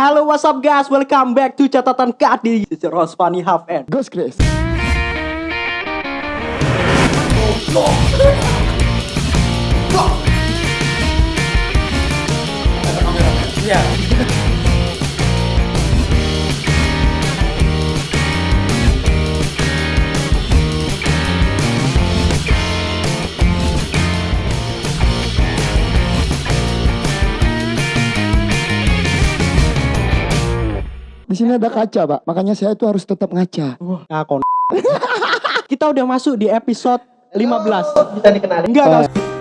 Halo what's up guys, welcome back to catatan Kak di Rosfani Half End. Ghost Grace. Di sini ada kaca, Pak. Makanya saya itu harus tetap ngaca. Wah, nah, kon. Kita udah masuk di episode 15. bisa dikenali Enggak, Eh. enggak.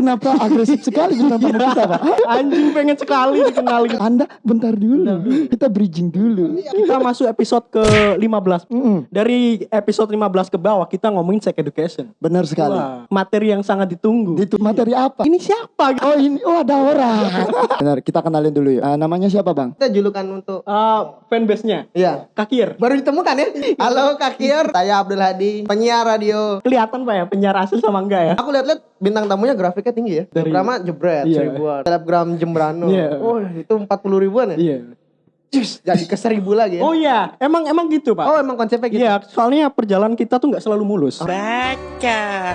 Kenapa agresif sekali bintang tamu kita, Pak? Anjing pengen sekali dikenalin. Anda bentar dulu. Kita bridging dulu. Kita masuk episode ke-15. Mm-mm. Dari episode 15 ke bawah kita ngomongin sex education. Benar sekali. Wah, materi yang sangat ditunggu. Itu materi apa? Ini siapa? Oh ini, oh ada orang. Benar, kita kenalin dulu ya. Ah, namanya siapa bang? kita julukan untuk Uh, fanbase-nya. Iya Kakir. baru ditemukan ya halo Kak Kier saya Abdul Hadi penyiar radio Kelihatan Pak ya penyiar asli sama enggak ya? aku lihat-lihat bintang tamunya grafiknya tinggi ya Dari- Pertama jebret Iya. seribuan Telegram Jembrano Iya. oh itu 40 ribuan ya Iya. Cus, jadi ke seribu lagi ya Oh iya, emang emang gitu Pak. Oh, emang konsepnya gitu Iya, soalnya perjalanan kita tuh nggak selalu mulus.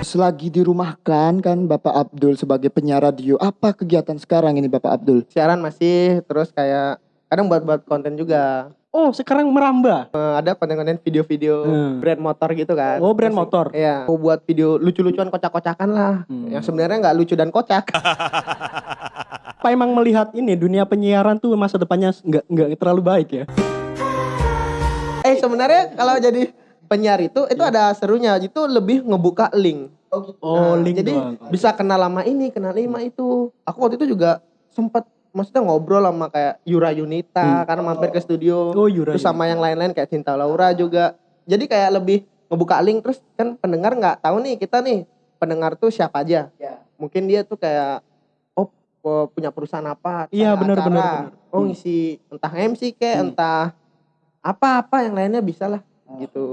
Selagi dirumahkan kan Bapak Abdul sebagai penyiar radio. Apa kegiatan sekarang ini Bapak Abdul? siaran masih terus kayak kadang buat-buat konten juga Oh, sekarang merambah. Eh, ada konten-konten video-video Hmm. brand motor gitu kan Oh, brand Masih- motor. Iya, mau buat video lucu-lucuan kocak-kocakan lah Hmm. yang sebenarnya nggak lucu dan kocak Apa emang melihat ini dunia penyiaran tuh masa depannya nggak nggak terlalu baik ya? Eh sebenarnya kalau jadi penyiar itu itu ada serunya itu lebih ngebuka link. Oh, Nah, link jadi doang. bisa kenal lama ini, kenal lima itu. Aku waktu itu juga sempat maksudnya ngobrol sama kayak Yura Yunita karena mampir ke studio. Oh, Yura Terus sama yang lain-lain kayak Cinta Laura juga. Jadi kayak lebih ngebuka link terus kan pendengar nggak tahu nih kita nih pendengar tuh siapa aja. Mungkin dia tuh kayak oh punya perusahaan apa? Iya, benar, benar. Oh Hmm. ngisi entah MC kayak Hmm. entah apa-apa yang lainnya bisa lah gitu.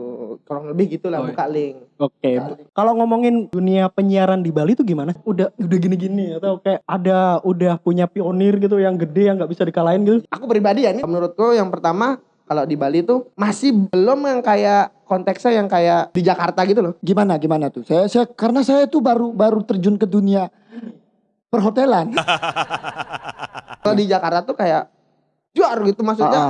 Kurang lebih gitulah Oh, iya. buka link. Oke. Kalau ngomongin dunia penyiaran di Bali tuh gimana? Udah udah gini-gini atau kayak ada udah punya pionir gitu yang gede yang nggak bisa dikalahin gitu? Aku pribadi ya ini menurutku yang pertama kalau di Bali tuh masih belum yang kayak konteksnya yang kayak di Jakarta gitu loh. Gimana gimana tuh? Saya saya karena saya tuh baru baru terjun ke dunia perhotelan. Kalau di Jakarta tuh kayak juar gitu Ah, ah. maksudnya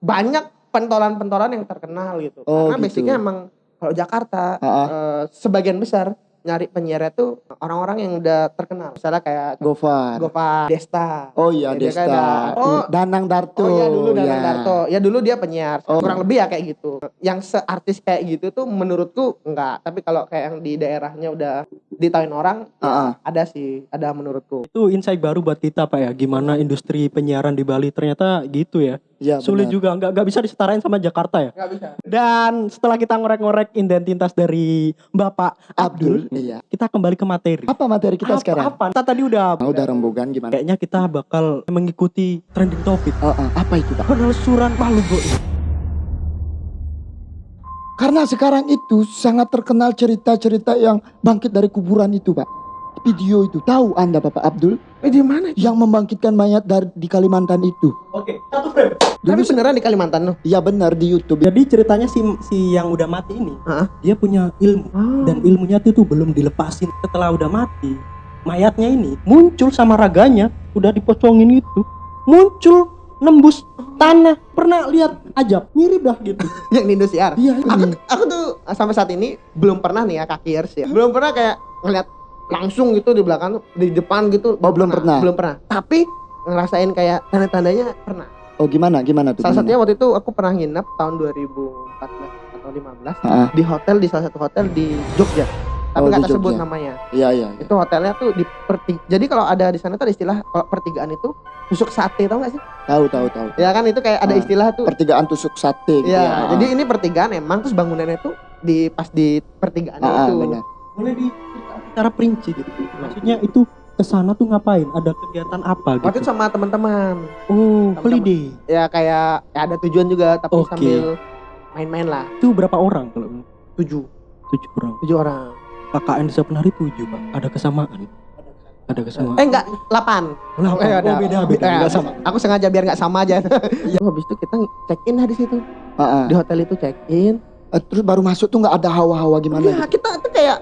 banyak pentolan-pentolan yang terkenal gitu. Oh, Karena gitu. basicnya emang kalau Jakarta Ah, ah. eh, sebagian besar nyari penyiarnya tuh orang-orang yang udah terkenal. Misalnya kayak Gofar. Gova Desta. Oh iya Ya, dia Desta. ada- Oh, Danang Darto. Oh iya dulu Danang ya. Darto. Ya dulu dia penyiar. Oh. Kurang lebih ya kayak gitu. Yang seartis kayak gitu tuh menurutku enggak. Tapi kalau kayak yang di daerahnya udah ditahuin orang, Ah, ah. ada sih, ada menurutku. Itu insight baru buat kita Pak ya. Gimana industri penyiaran di Bali ternyata gitu ya. Iya, Sulit benar. juga nggak nggak bisa disetarain sama Jakarta ya. Enggak bisa. Dan setelah kita ngorek-ngorek identitas dari Bapak Abdul, Abdul. Iya. kita kembali ke materi. Apa materi kita Apa- sekarang? Apa? Kita tadi udah Ah, udah rembugan gimana? kayaknya kita bakal mengikuti trending topik Ah, ah. apa itu Pak? penelusuran makhluk goib. Karena sekarang itu sangat terkenal cerita-cerita yang bangkit dari kuburan itu, Pak. Video itu tahu Anda Bapak Abdul Eh di mana? yang membangkitkan mayat dari di Kalimantan itu. Oke, satu frame. Tapi beneran di Kalimantan loh. Iya benar di YouTube. Jadi ceritanya si si yang udah mati ini, Hah? dia punya ilmu dan ilmunya itu tuh belum dilepasin. Setelah udah mati, mayatnya ini muncul sama raganya, udah dipocongin itu, muncul nembus tanah. Pernah lihat ajab, mirip dah gitu. yang di Indosiar. Iya Aku ini. aku tuh sampai saat ini belum pernah nih ya kaki ya. Belum pernah kayak ngeliat langsung gitu di belakang di depan gitu. Oh, belum pernah. Belum pernah. Tapi ngerasain kayak tanda-tandanya pernah. Oh gimana gimana tuh? Salah satunya waktu itu aku pernah nginep tahun 2014 atau 15 Ah, ah. di hotel di salah satu hotel di Jogja. Tapi Oh, nggak di tersebut Jogja. namanya. Iya iya. iya. Itu hotelnya tuh di perti. Jadi kalau ada di sana tuh ada istilah kalau pertigaan itu tusuk sate tau gak sih? Tahu tahu tahu. Ya kan itu kayak ada Ah. istilah tuh. Pertigaan tusuk sate gitu Iya, ya. jadi ini pertigaan emang terus bangunannya tuh di pas di pertigaan Ah, ah, itu. benar. Mulai di secara perinci gitu. Maksudnya itu ke sana tuh ngapain? Ada kegiatan apa Waktu itu gitu? sama teman-teman. Oh, holiday. Ya kayak ya ada tujuan juga tapi Oke. sambil main-main lah. Itu berapa orang kalau Tujuh, tujuh orang? tujuh orang. KKN Desa Penari tujuh pak. Ada kesamaan. Ada ke semua. Eh enggak, 8. Lah, Eh, oh, beda beda Eh, enggak sama. Aku sengaja biar nggak sama aja. Habis itu kita check in lah di situ. Heeh. Di hotel itu check in. Eh, terus baru masuk tuh nggak ada hawa-hawa gimana Iya, gitu. kita tuh kayak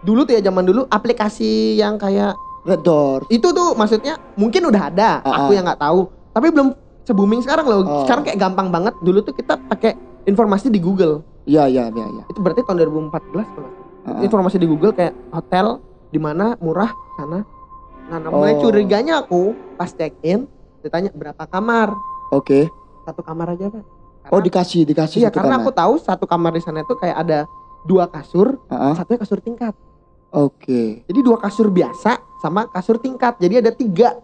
dulu tuh ya zaman dulu aplikasi yang kayak Red Door. itu tuh maksudnya mungkin udah ada, Ah, aku ah. yang nggak tahu. Tapi belum se-booming sekarang loh. Oh. Sekarang kayak gampang banget. Dulu tuh kita pakai informasi di Google. Iya iya iya iya. Itu berarti tahun 2014 kalau nggak salah. Heeh. Informasi di Google kayak hotel di mana murah sana. Nah, mulai Oh. curiganya aku pas check in ditanya berapa kamar? Oke. Satu kamar aja, Pak. Karena- Oh dikasih dikasih Iya, karena kamar. aku tahu satu kamar di sana itu kayak ada dua kasur, Heeh. satunya kasur tingkat. Oke. Jadi dua kasur biasa sama kasur tingkat. Jadi ada tiga,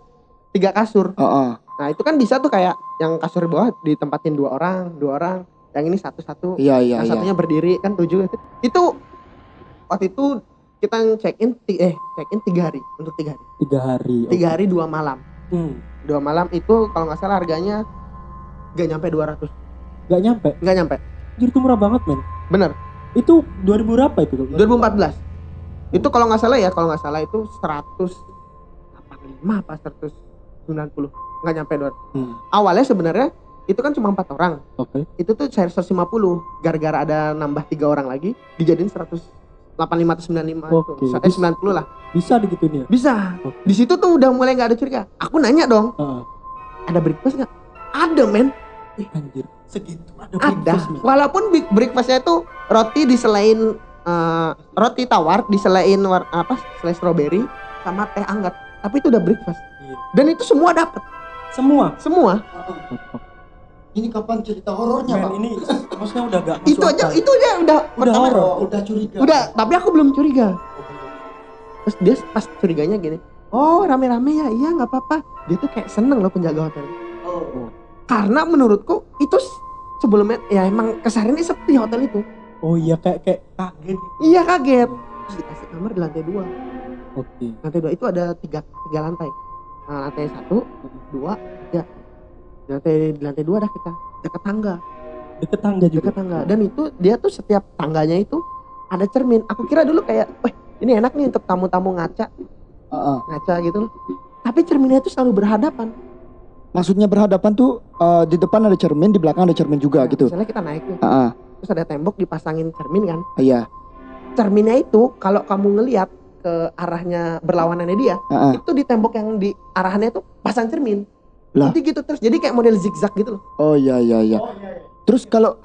tiga kasur. Heeh. Nah itu kan bisa tuh kayak yang kasur di bawah ditempatin dua orang, dua orang. Yang ini satu-satu. Iya iya yang iya. satunya berdiri kan tujuh. Itu waktu itu kita check in eh check in tiga hari untuk tiga hari. Tiga hari. Tiga hari dua malam. Hmm. Dua malam itu kalau nggak salah harganya gak nyampe 200 Gak nyampe. Gak nyampe. Jadi itu murah banget men. Bener. Itu 2000 berapa itu? 2014. Itu kalau nggak salah ya, kalau nggak salah itu 185 apa 190. Nggak nyampe 200. Hmm. Awalnya sebenarnya itu kan cuma empat orang. Oke. Itu tuh saya 150. Gara-gara ada nambah tiga orang lagi, dijadiin 185 atau 95 Oke. itu. Eh 90 lah. Bisa digituin ya? Bisa. Oke. Di situ tuh udah mulai nggak ada curiga. Aku nanya dong, Heeh. ada breakfast nggak? Ada men, Ih, anjir. Segitu ada ada. breakfast. Walaupun breakfastnya itu roti diselain eh, roti tawar diselain war, apa? Selai strawberry sama teh hangat. Tapi itu udah breakfast. Iya. Dan itu semua dapat, Semua. semua. Ini kapan cerita horornya, Pak? Ini maksudnya udah gak masuk itu aja, itu aja udah Udah pertama- horor. Oh, udah curiga. Udah, tapi aku belum curiga. Terus dia pas curiganya gini, oh rame-rame ya, iya nggak apa-apa. Dia tuh kayak seneng loh penjaga hotel. Oh. Karena menurutku itu sebelumnya ya emang kesehariannya sepi hotel itu. Oh iya kayak kayak kaget. Iya kaget. Terus dikasih kamar di lantai dua. Oke. Lantai dua itu ada tiga, tiga lantai. Nah, lantai satu, dua, tiga. Di lantai di lantai dua dah kita dekat tangga, Deket tangga juga. dekat tangga. Dan itu dia tuh setiap tangganya itu ada cermin. Aku kira dulu kayak, wah ini enak nih untuk tamu-tamu ngaca, Heeh. ngaca gitu loh. Tapi cerminnya itu selalu berhadapan. Maksudnya berhadapan tuh eh, di depan ada cermin, di belakang ada cermin juga Nah, gitu. Misalnya kita naik nih, Heeh. Terus ada tembok dipasangin cermin kan. Iya. Cerminnya itu kalau kamu ngelihat ke arahnya berlawanannya dia, Heeh. itu di tembok yang di arahannya itu pasang cermin. Lah. Nanti gitu terus. Jadi kayak model zigzag gitu loh. Oh iya iya iya. Terus kalau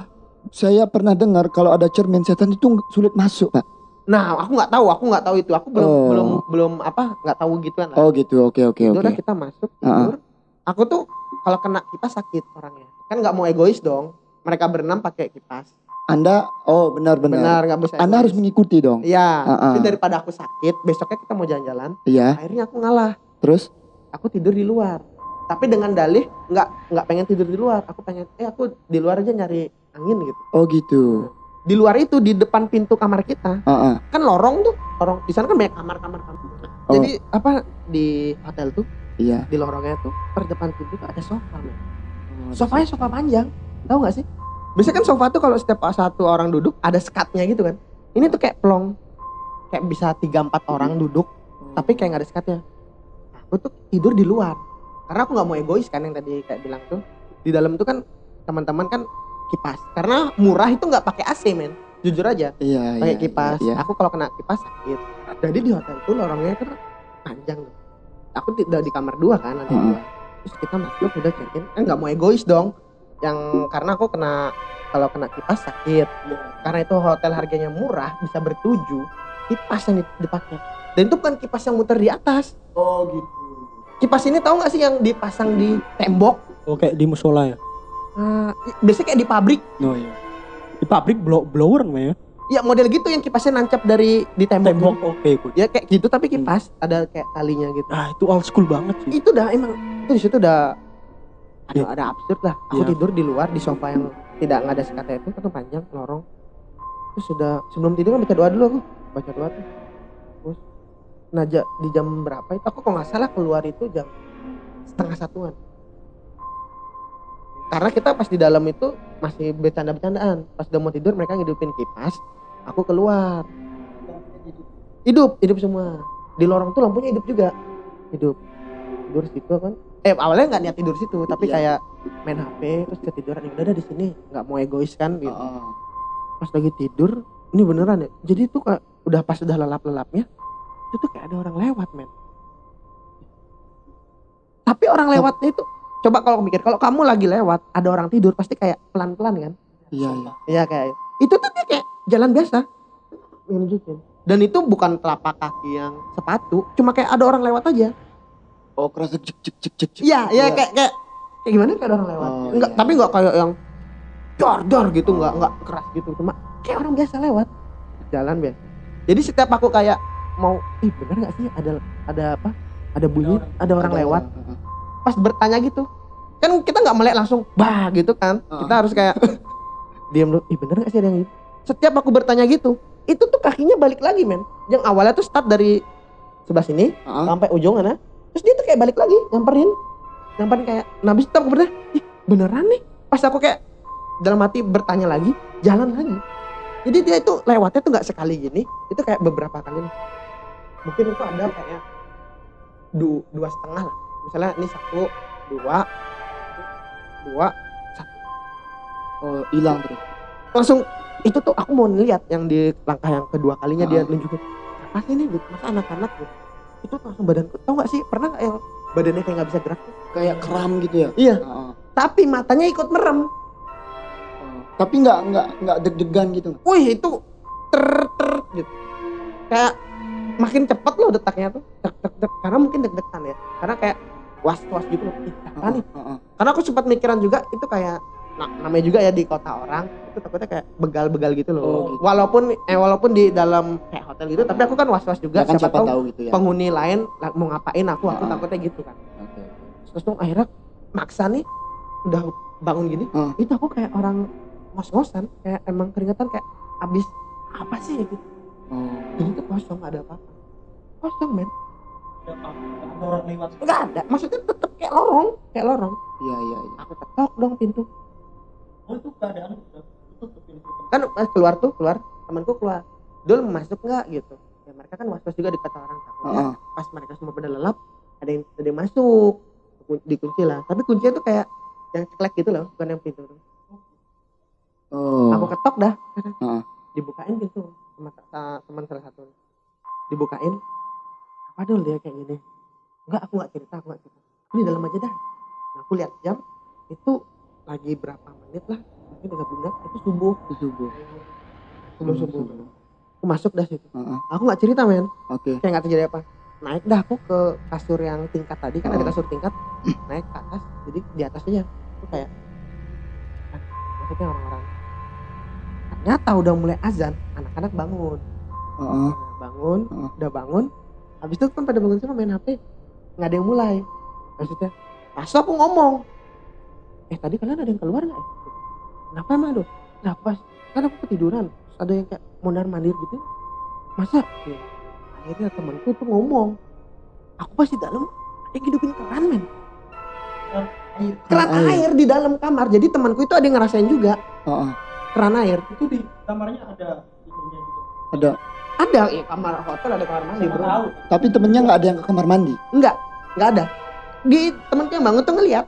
saya pernah dengar kalau ada cermin setan itu sulit masuk, Pak. Nah, aku nggak tahu, aku nggak tahu itu. Aku belum Oh. belum belum apa nggak tahu gituan lah. Oh gitu. Oke oke Itu udah oke. kita masuk tidur. Aku tuh kalau kena kipas sakit orangnya. Kan nggak mau egois dong. Mereka berenam pakai kipas. Anda oh benar benar. Benar nggak bisa. Anda harus mengikuti dong. Iya. Ah. Tapi daripada aku sakit, besoknya kita mau jalan-jalan. Iya. Akhirnya aku ngalah. Terus Aku tidur di luar. Tapi dengan dalih nggak nggak pengen tidur di luar. Aku pengen eh aku di luar aja nyari angin gitu. oh gitu. Di luar itu di depan pintu kamar kita Heeh. kan lorong tuh lorong di sana kan banyak kamar kamar kamar Oh. jadi apa di hotel tuh Iya. di lorongnya tuh per depan pintu tuh ada sofa men. sofanya sofa panjang tahu nggak sih biasanya kan sofa tuh kalau setiap satu orang duduk ada sekatnya gitu kan ini tuh kayak plong kayak bisa tiga empat orang duduk tapi kayak nggak ada sekatnya aku tuh tidur di luar karena aku nggak mau egois kan yang tadi kayak bilang tuh di dalam tuh kan teman-teman kan kipas karena murah itu nggak pakai AC men jujur aja Iya. pakai iya, kipas. Iya. Aku kalau kena kipas sakit. Jadi di hotel itu lorongnya kan panjang tuh. Aku tidak di kamar dua kan lantai Heeh. dua. Terus kita masuk udah check in. Kan nggak mau egois dong. Yang karena aku kena kalau kena kipas sakit. Karena itu hotel harganya murah bisa bertujuh. Kipas yang dipakai. Dan itu bukan kipas yang muter di atas. Oh gitu. Kipas ini tahu nggak sih yang dipasang di tembok? Oh kayak di musola ya. Ah, biasanya kayak di pabrik. Oh iya. Di pabrik blow blower ya. Ya model gitu yang kipasnya nancap dari di tembok. Tembok gitu. oke good. Ya kayak gitu tapi kipas ada kayak talinya gitu. Ah itu old school banget sih. itu udah emang itu di situ udah ada Iya. ada absurd lah. Aku Iya. tidur di luar di sofa yang tidak nggak ada sekatnya itu kan panjang lorong. Terus sudah sebelum tidur kan baca doa dulu aku. Baca doa tuh. Terus nah ja- di jam berapa itu aku kalau nggak salah keluar itu jam setengah satuan. Karena kita pas di dalam itu masih bercanda-bercandaan. Pas udah mau tidur mereka ngidupin kipas aku keluar. Hidup hidup semua. Di lorong tuh lampunya hidup juga. Hidup. Tidur situ kan eh awalnya nggak niat tidur situ tapi Iya. kayak main HP terus ketiduran ya udah dah di sini nggak mau egois kan gitu Heeh. pas lagi tidur ini beneran ya jadi tuh kayak udah pas udah lelap lelapnya itu tuh kayak ada orang lewat men tapi orang lewatnya itu coba kalau mikir kalau kamu lagi lewat ada orang tidur pasti kayak pelan pelan kan Iya, iya. Iya kayak itu tuh dia kayak jalan biasa dan itu bukan telapak kaki yang sepatu cuma kayak ada orang lewat aja Oh, kerasa cek cek cek cek. cek. iya iya Iya. kayak kayak kayak gimana kayak ada orang lewat Oh, enggak iya. tapi enggak kayak yang dor dor gitu enggak Oh. enggak keras gitu cuma kayak orang biasa lewat jalan biasa jadi setiap aku kayak mau ih bener nggak sih ada ada apa ada bunyi ada orang Ada lewat Heeh. pas bertanya gitu kan kita nggak melek langsung bah gitu kan Heeh. kita harus kayak diam dulu ih bener gak sih ada yang gitu setiap aku bertanya gitu itu tuh kakinya balik lagi men yang awalnya tuh start dari sebelah sini Heeh. sampai ujung sana terus dia tuh kayak balik lagi nyamperin. Nyamperin kayak nah habis itu aku bertanya ih beneran nih? Pas aku kayak dalam hati bertanya lagi jalan lagi? Jadi dia itu lewatnya tuh nggak sekali gini itu kayak beberapa kali nih. mungkin itu ada kayak du, dua setengah lah. Misalnya ini satu dua dua Oh, hilang terus. langsung itu tuh aku mau lihat yang di langkah yang kedua kalinya dia Ah. nunjukin apa sih ini? Masa anak-anak gitu itu langsung badanku. Tau gak sih? Pernah gak yang badannya kayak nggak bisa gerak? Kayak kram gitu ya. iya. Heeh. tapi matanya ikut merem. Tapi nggak nggak nggak deg-degan gitu. wih itu ter ter gitu. Kayak makin cepet loh detaknya tuh. Tek tek tek karena mungkin deg-degan ya. Karena kayak was was gitu loh. Ih, apa nih? Heeh. karena aku sempat mikiran juga itu kayak nah, namanya juga ya di kota orang itu takutnya kayak begal-begal gitu loh Oh, gitu. walaupun eh walaupun di dalam kayak hotel gitu tapi aku kan was-was juga Ya kan siapa, siapa tahu tahu gitu ya. penghuni lain mau ngapain aku aku Ah. takutnya gitu kan Oke. terus tuh akhirnya maksa nih udah bangun gini Ah. itu aku kayak orang ngos-ngosan kayak emang keringetan kayak abis apa sih gitu Oh. jadi tuh kosong nggak ada apa-apa kosong men ada orang lewat nggak ada maksudnya tetep kayak lorong kayak lorong Iya iya iya. aku ketok dong pintu oh itu keadaan kan eh, keluar tuh keluar. Temanku keluar. Dul masuk nggak? Gitu. Ya mereka kan was was juga di kata orang takutnya pas mereka semua pada lelap ada yang ada yang masuk. Kun- dikunci lah. Tapi kuncinya tuh kayak yang ceklek gitu loh bukan yang pintu tuh. Oh. aku ketok dah. Heeh. dibukain pintu sama sa- teman salah satu. Dibukain. Apa dul dia kayak gini? Enggak aku nggak cerita aku nggak cerita. Ini dalam aja dah. Nah, aku lihat jam itu lagi berapa menit lah mungkin tiga menit itu subuh. Subuh. sebelum subuh. aku masuk dah situ. Heeh. aku nggak cerita men. Oke. kayak nggak terjadi apa. Naik dah aku ke kasur yang tingkat tadi kan ada Oh. kasur tingkat. Naik ke atas jadi di atasnya aku kayak ah, maksudnya orang-orang. Ternyata udah mulai azan anak-anak bangun. Nah, bangun Heeh. udah bangun. Habis itu kan pada bangun semua main hp nggak ada yang mulai. Maksudnya pas aku ngomong eh tadi kalian ada yang keluar nggak ya? kenapa emang tuh kenapa kan aku ketiduran Terus ada yang kayak mondar mandir gitu masa Ya, akhirnya temanku tuh ngomong aku pasti dalam ada yang hidupin keran men air keran Keran air. di dalam kamar jadi temanku itu ada yang ngerasain juga Heeh. keran air itu di kamarnya ada itunya juga Ada. ada ya kamar hotel ada kamar mandi bro tahu Tapi temennya nggak ada yang ke kamar mandi. Enggak, enggak ada. Di temenku yang bangun tuh ngeliat.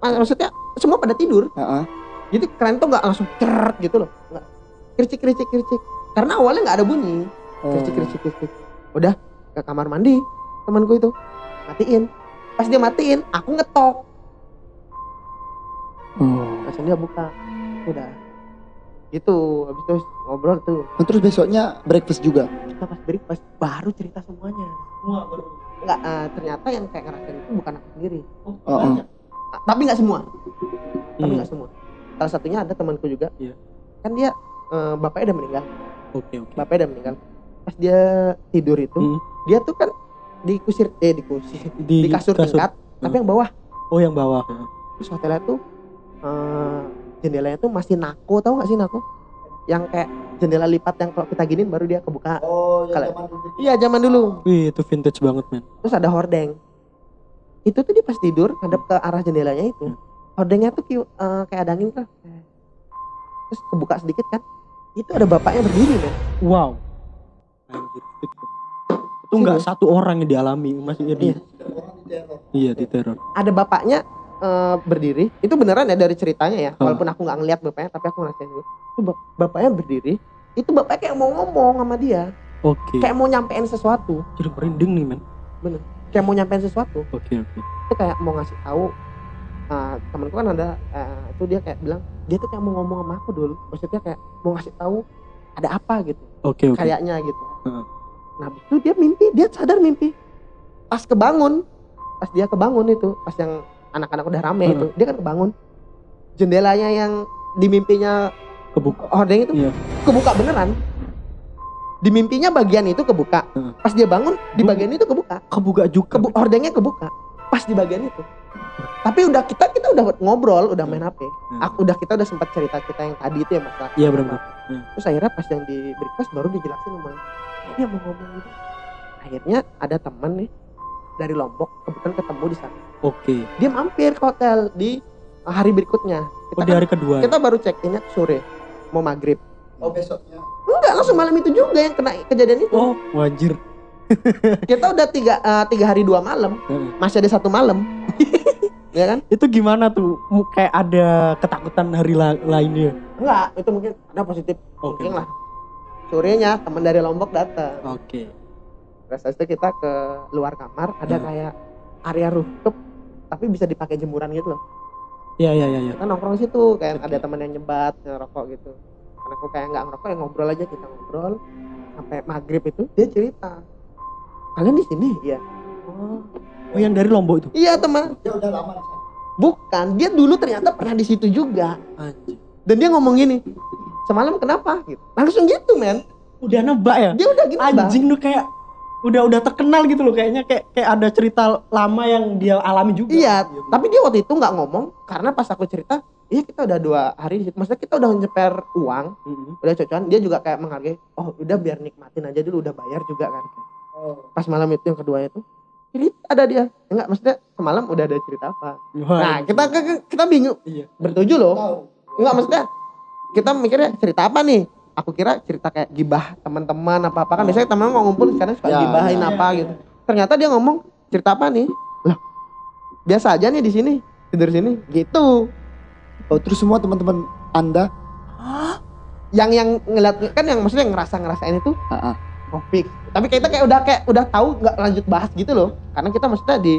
Mak- Maksudnya semua pada tidur. Heeh. Jadi keren tuh nggak langsung ceret gitu loh. Enggak. Kericik kericik kericik. Karena awalnya nggak ada bunyi. Oh. Kericik kericik kericik. Udah ke kamar mandi temanku itu matiin. Pas dia matiin, aku ngetok. Oh. Langsung dia buka. Udah. Gitu. Habis itu ngobrol tuh. Nah, terus besoknya breakfast juga. Kita pas breakfast baru cerita semuanya. semua baru Enggak, eh, ternyata yang kayak ngerasain itu bukan aku sendiri. oh, Oh, banyak Ah, Tapi nggak semua. tapi Hmm. nggak semua. Salah satunya ada temanku juga. Iya. kan dia eh, bapaknya udah meninggal. Oke oke. Bapaknya udah meninggal. Pas dia tidur itu Hmm. dia tuh kan di kusir eh di kusir di, kasur, tingkat tapi yang bawah. Oh yang bawah. Terus hotelnya tuh eh, jendelanya tuh masih nako tahu nggak sih nako? Yang kayak jendela lipat yang kalau kita giniin baru dia kebuka. Oh, Kalau- iya zaman dulu. Wih itu vintage banget men. Terus ada hordeng itu tuh dia pas tidur ngadep ke arah jendelanya itu Hmm. hordengnya tuh eh, kayak ada angin tuh terus kebuka sedikit kan itu ada bapaknya berdiri men wow anjir itu nggak satu orang yang dialami maksudnya di Iya. iya di teror. ada bapaknya eh, berdiri itu beneran ya dari ceritanya ya Hmm. walaupun aku nggak ngeliat bapaknya tapi aku ngerasain dulu itu bap- bapaknya berdiri itu bapaknya kayak mau ngomong sama dia Oke. kayak mau nyampein sesuatu Jadi merinding nih men. Kayak mau nyampein sesuatu Oke oke. itu kayak mau ngasih tahu eh, temanku kan ada eh, itu dia kayak bilang dia tuh kayak mau ngomong sama aku dulu maksudnya kayak mau ngasih tahu ada apa gitu Oke oke. kayaknya gitu Heeh. nah itu dia mimpi dia sadar mimpi pas kebangun pas dia kebangun itu pas yang anak-anak udah rame Heeh. itu dia kan kebangun jendelanya yang di mimpinya Kebuka. hordeng itu Iya. kebuka beneran di mimpinya bagian itu kebuka Heeh. pas dia bangun di bagian itu kebuka Kebuka juga. Kebu hordengnya kebuka pas di bagian itu tapi udah kita kita udah ngobrol udah main HP Hmm. aku udah kita udah sempat cerita kita yang tadi itu ya masalah Iya, benar-benar. Hmm. terus akhirnya pas yang di breakfast baru dijelasin sama dia mau ngomong gitu akhirnya ada teman nih dari Lombok kebetulan ketemu di sana Oke. dia mampir ke hotel di hari berikutnya kita, Oh di kan- hari kedua. ya? kita baru check innya sore mau maghrib Oh besoknya. Enggak langsung malam itu juga yang kena kejadian itu Oh wajir. kita udah tiga eh, tiga hari dua malam Heeh. masih ada satu malam ya kan Itu gimana tuh? Kayak ada ketakutan hari la- lainnya. enggak itu mungkin ada positif Oke. mungkin lah sorenya teman dari Lombok datang Oke. Terus habis itu kita ke luar kamar ada Hmm. kayak area rooftop tapi bisa dipakai jemuran gitu loh. Iya iya iya. iya. Kita nongkrong situ kayak Oke. ada teman yang nyebat ngerokok gitu. Karena aku kayak nggak ngerokok ya ngobrol aja kita ngobrol sampai maghrib itu dia cerita. Kalian di sini? Iya. Oh. Oh yang dari Lombok itu. Iya teman. Dia udah lama di sana. Bukan, dia dulu ternyata pernah di situ juga. Anjir. Dan dia ngomong gini, semalam kenapa? Gitu. Langsung gitu men. Udah nebak ya? Dia udah gitu Bang. Anjing tuh kayak udah udah terkenal gitu loh kayaknya kayak kayak ada cerita lama yang dia alami juga. Iya, tapi dia waktu itu nggak ngomong karena pas aku cerita, iya kita udah dua hari di situ. Maksudnya kita udah nyeper uang, Mm-mm. udah cocokan. Dia juga kayak menghargai, oh udah biar nikmatin aja dulu, udah bayar juga kan. Oh. Pas malam itu yang kedua itu, cerita ada dia. Enggak, maksudnya semalam udah ada cerita apa. Wah, Nah, kita kita, kita bingung. Iya. Bertujuh loh. Enggak, maksudnya kita mikirnya cerita apa nih? Aku kira cerita kayak gibah teman-teman apa-apa kan biasanya teman mau ngumpul sekarang suka Ya, gibahin ya. apa gitu. Ternyata dia ngomong cerita apa nih? Lah, biasa aja nih di sini tidur sini gitu. Oh, terus semua teman-teman Anda Yang yang ngeliat kan yang maksudnya yang ngerasa ngerasain itu Ah, ah. topik. Tapi kita kayak udah kayak udah tahu nggak lanjut bahas gitu loh. Karena kita maksudnya di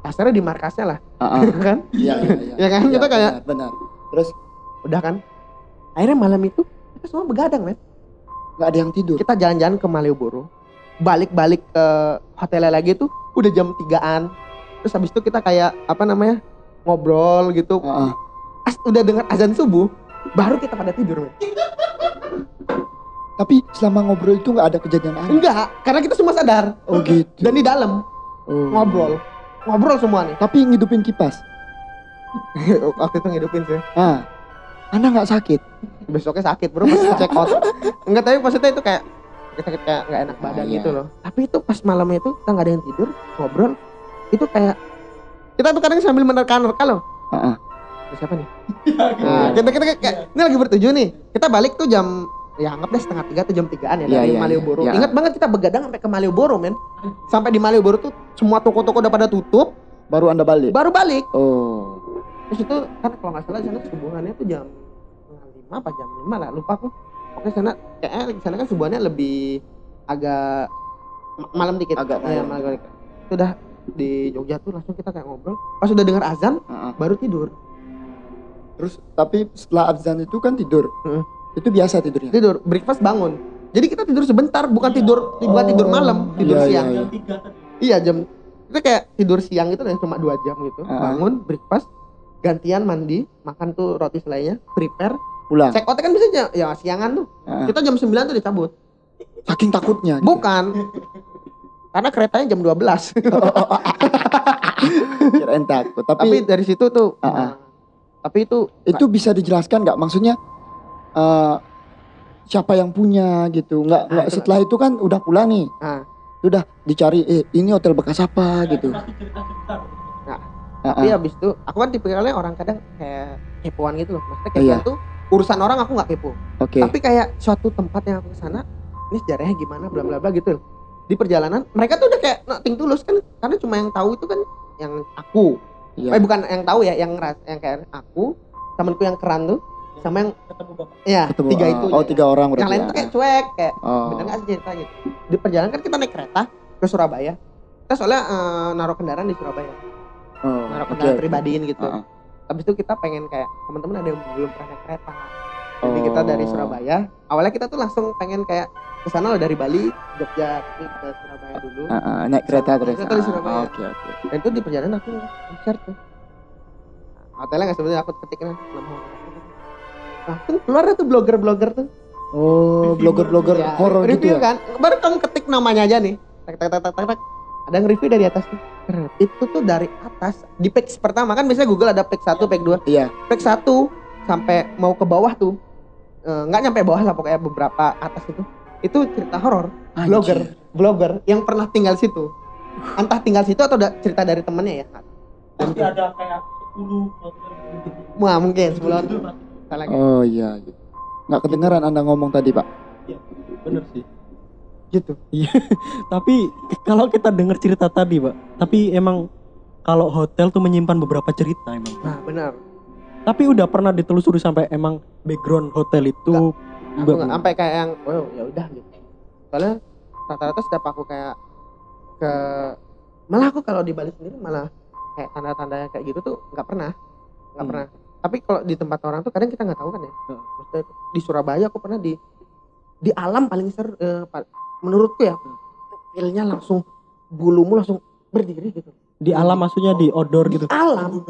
pasarnya di markasnya lah, Ah, ah. kan? Iya, iya, iya. Ya kan? Kita kayak- benar, benar. Terus Udah kan? Akhirnya malam itu kita semua begadang, men. nggak ada yang tidur. kita jalan-jalan ke Malioboro balik-balik ke hotelnya lagi tuh udah jam 3an terus habis itu kita kayak apa namanya ngobrol gitu Ah, ah. As, udah dengar azan subuh baru kita pada tidur men. Tapi selama ngobrol itu nggak ada kejadian aneh. enggak karena kita semua sadar Oh gitu. dan di dalam Oh. ngobrol ngobrol semua nih Tapi ngidupin kipas. waktu itu ngidupin sih Ah. Anda nggak sakit? besoknya sakit bro pas check out enggak tapi maksudnya itu kayak kita kayak nggak enak badan Ah, iya. gitu loh tapi itu pas malamnya itu kita nggak ada yang tidur ngobrol itu kayak kita tuh kadang sambil menerka-nerka loh Ah, ah. Siapa nih? Nah, kita, kita, kayak, ini lagi bertujuh nih. Kita balik tuh jam ya anggap deh setengah tiga atau jam tigaan ya Iya, dari iya, Malioboro. iya. Ingat banget kita begadang sampai ke Malioboro men. Sampai di Malioboro tuh semua toko-toko udah pada tutup, Baru Anda balik. baru balik. Oh. Terus itu kan kalau nggak salah di sana subuhannya tuh jam lima apa jam lima lah lupa aku. Oke sana kayaknya di sana kan subuhannya lebih agak ma- malam dikit. Agak Iya, malam. malam dikit. Itu udah di Jogja tuh langsung kita kayak ngobrol. Pas udah dengar azan Ah, ah. baru tidur. Terus tapi setelah azan itu kan tidur. Heeh. Itu biasa tidurnya. tidur breakfast bangun jadi kita tidur sebentar bukan tidur bukan tidur malam tidur Iya, siang iya, Jam tiga tadi. iya jam itu kayak tidur siang itu cuma dua jam gitu Ah. bangun breakfast gantian mandi makan tuh roti selainya prepare Pulang. check out kan bisa jam, ya siangan tuh ah. kita jam 9 tuh dicabut Saking takutnya. gitu. bukan karena keretanya jam 12 Kirain takut. tapi Tapi, dari situ tuh Ah, ah. Nah, tapi itu itu bisa dijelaskan nggak? Maksudnya eh, siapa yang punya gitu? Nggak nggak itu- setelah itu kan udah pulang nih. Ah. Udah dicari eh ini hotel bekas apa gitu. Pasti cerita-cerita. Ah, tapi ah. habis itu aku kan tipikalnya orang kadang kayak kepoan gitu loh maksudnya kepoan Iya. tuh urusan orang aku nggak kepo Oke. tapi kayak suatu tempat yang aku ke sana ini sejarahnya gimana bla bla bla gitu loh di perjalanan mereka tuh udah kayak nothing tulus kan karena cuma yang tahu itu kan yang aku Iya. eh bukan yang tahu ya yang ngeras yang kayak aku temanku yang keran tuh sama yang ketemu bapak ya Ketemu, tiga ah, itu Oh ya. tiga orang berarti. yang lain ya. tuh kayak cuek kayak Oh. bener nggak sih cerita gitu di perjalanan kan kita naik kereta ke Surabaya kita soalnya eh, naruh kendaraan di Surabaya Oh, naruh kendaraan oke. pribadiin gitu ah. habis itu kita pengen kayak teman-teman ada yang belum pernah naik kereta jadi Oh. kita dari Surabaya awalnya kita tuh langsung pengen kayak ke sana loh dari Bali Jogja tapi ke Surabaya dulu. Ah, ah, naik kereta terus. Kereta di Ah, Surabaya. Oke oke. dan itu di perjalanan aku share tuh. Hotelnya nggak sebenarnya aku ketik nama langsung keluar tuh blogger-blogger tuh. Oh, blogger-blogger Ya, horor gitu ya. kan. Baru kamu ketik namanya aja nih. Tak tak tak tak tak, tak. ada yang review dari atas tuh. Itu tuh dari atas di page pertama. Kan biasanya Google ada page 1, page 2 Iya. page 1 sampai mau ke bawah tuh. Eh, nggak nyampe bawah lah pokoknya beberapa atas itu. Itu cerita horor blogger blogger yang pernah tinggal situ. Entah tinggal situ atau udah cerita dari temennya ya? Pasti ada kayak 10 gitu. Wah mungkin sebelum salah. Kayak Oh iya. Nggak kedengaran Anda ngomong tadi, Pak. bener sih. Gitu. Tapi kalau kita dengar cerita tadi pak tapi emang kalau hotel tuh menyimpan beberapa cerita emang. Nah benar. Tapi udah pernah ditelusuri sampai emang background hotel itu aku Nggak, nggak sampai kayak yang oh ya udah gitu soalnya rata-rata setiap aku kayak ke malah aku kalau di Bali sendiri malah kayak tanda-tanda kayak gitu tuh nggak pernah nggak Hmm. pernah. Tapi kalau di tempat orang tuh kadang kita nggak tahu kan ya. Hmm. Maksudnya di Surabaya aku pernah di di alam paling seru eh, menurutku ya feelnya langsung bulumu langsung berdiri gitu. Di alam maksudnya di outdoor gitu? alam.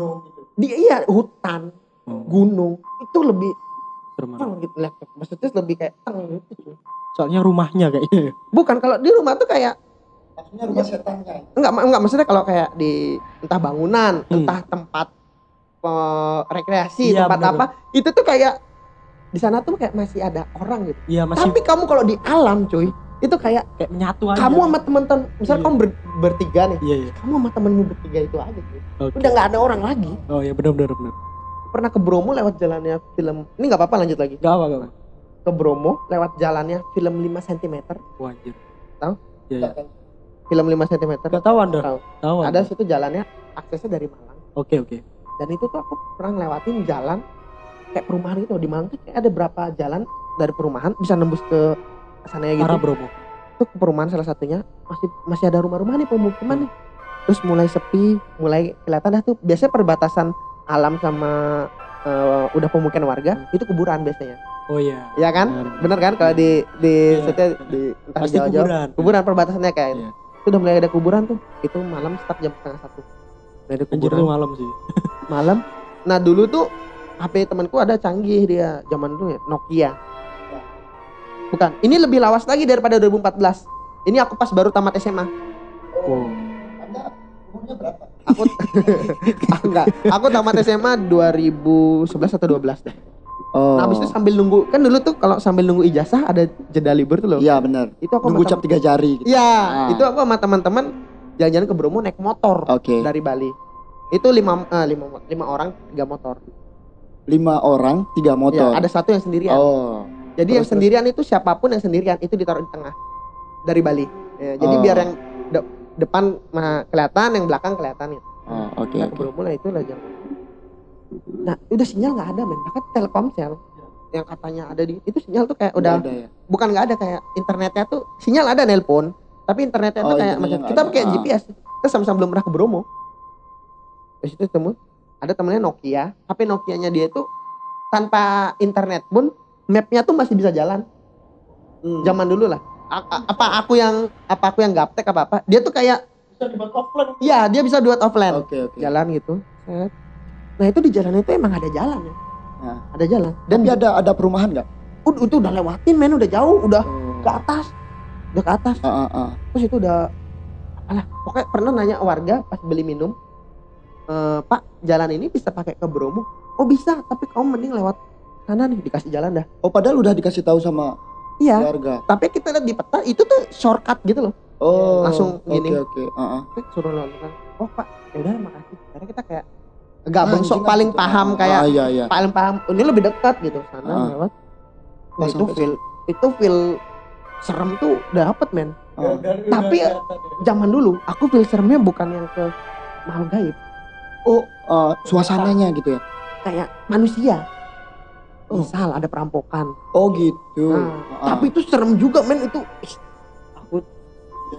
Di iya hutan Oh, gunung itu lebih serem gitu maksudnya lebih kayak teng gitu. Soalnya rumahnya kayaknya. Bukan kalau di rumah tuh kayak Maksudnya rumah setannya. enggak enggak maksudnya kalau kayak di entah bangunan Hmm. entah tempat eh, rekreasi Iya, tempat bener. apa itu tuh kayak di sana tuh kayak masih ada orang gitu. Iya masih tapi kamu kalau di alam cuy itu kayak kayak menyatu aja. kamu sama teman-teman misal Iya. kamu ber- bertiga nih iya iya. kamu sama temenmu bertiga itu aja cuy. Oke. Udah nggak ada orang lagi. Oh iya benar benar benar pernah ke Bromo lewat jalannya film ini nggak apa-apa lanjut lagi. Gak apa gak apa ke Bromo lewat jalannya film 5 cm Wah, anjir. Tahu? iya iya. Film 5 cm gak tahu anda Tahu. tahu ada Anda. situ jalannya aksesnya dari Malang. Oke oke. Dan itu tuh aku pernah ngelewatin jalan kayak perumahan gitu. Di Malang tuh kayak ada berapa jalan dari perumahan bisa nembus ke sana gitu. Arah Bromo. Itu ke perumahan salah satunya. Masih masih ada rumah-rumah nih pemukiman nih. Terus mulai sepi mulai kelihatan dah tuh. Biasanya perbatasan alam sama eh, udah pemukiman warga itu kuburan biasanya oh iya ya kan Benar. bener kan kalau di di Iya, setnya benar. di entah di pasti Jawa-Jawa kuburan kuburan perbatasannya kayak Iya. itu udah mulai ada kuburan tuh itu malam start jam setengah satu Udah ada anjir kuburan tuh malam sih malam. Nah dulu tuh HP temanku ada canggih dia zaman dulu ya Nokia. Bukan, ini lebih lawas lagi daripada 2014. Ini aku pas baru tamat SMA. oh Anda umurnya berapa? Aku Ah, enggak, aku tamat SMA 2011 atau 12 deh. Oh. Nah, habis itu sambil nunggu, kan dulu tuh kalau sambil nunggu ijazah ada jeda libur tuh loh. Iya benar. Itu aku Nunggu cap tiga jari. gitu. Iya, Ah. itu aku sama teman-teman jalan-jalan ke Bromo naik motor Oke. dari Bali. Itu lima, eh, lima, lima orang tiga motor. Lima orang, tiga motor. Ya, ada satu yang sendirian. Oh. Jadi yang Terus, sendirian itu siapa pun yang sendirian itu ditaruh di tengah dari Bali. Ya, jadi Oh. biar yang depan mah kelihatan, yang belakang kelihatan gitu. Oh, oke Nah, oke. keburu mulai itu lah jangan. Nah, udah sinyal nggak ada men. Bahkan Telkomsel yang katanya ada di itu sinyal tuh kayak udah ada ya. bukan nggak ada kayak internetnya tuh sinyal ada nelpon, tapi internetnya tuh Oh, kayak internetnya macam kita pakai Ah. GPS. Kita sama-sama belum pernah ke Bromo. Terus itu temu ada temennya Nokia, HP Nokianya dia itu tanpa internet pun mapnya tuh masih bisa jalan Hmm. zaman dulu lah apa aku yang apa aku yang gaptek apa apa dia tuh kayak bisa dibuat offline iya dia bisa buat offline Oke oke. jalan gitu Set. nah itu di jalan itu emang ada jalan ya Nah. ada jalan dan Tapi ada ada perumahan nggak? udah itu udah lewatin men udah jauh udah Oh. ke atas udah ke atas Ah, ah, ah. terus itu udah alah pokoknya pernah nanya warga pas beli minum "Eh, pak jalan ini bisa pakai ke Bromo oh bisa tapi kamu mending lewat sana nih dikasih jalan dah Oh padahal udah dikasih tahu sama iya keluarga. tapi kita lihat di peta itu tuh shortcut gitu loh Oh. Langsung gini. Oke oke. Ah, ah. Terus suruh nonton oh pak ya udah makasih karena kita kayak sok kan paling gitu. paham Ah, kayak ah, iya iya. paling paham oh, ini lebih dekat gitu sana Ah. lewat Pas Nah, itu feel itu feel serem tuh dapet men Oh. Tapi zaman dulu aku feel seremnya bukan yang ke makhluk gaib, Oh, eh, suasananya gitu ya. kayak manusia. Oh. Misal ada perampokan. Oh gitu. Nah, Ah, Tapi itu serem juga men itu. Ih, Aku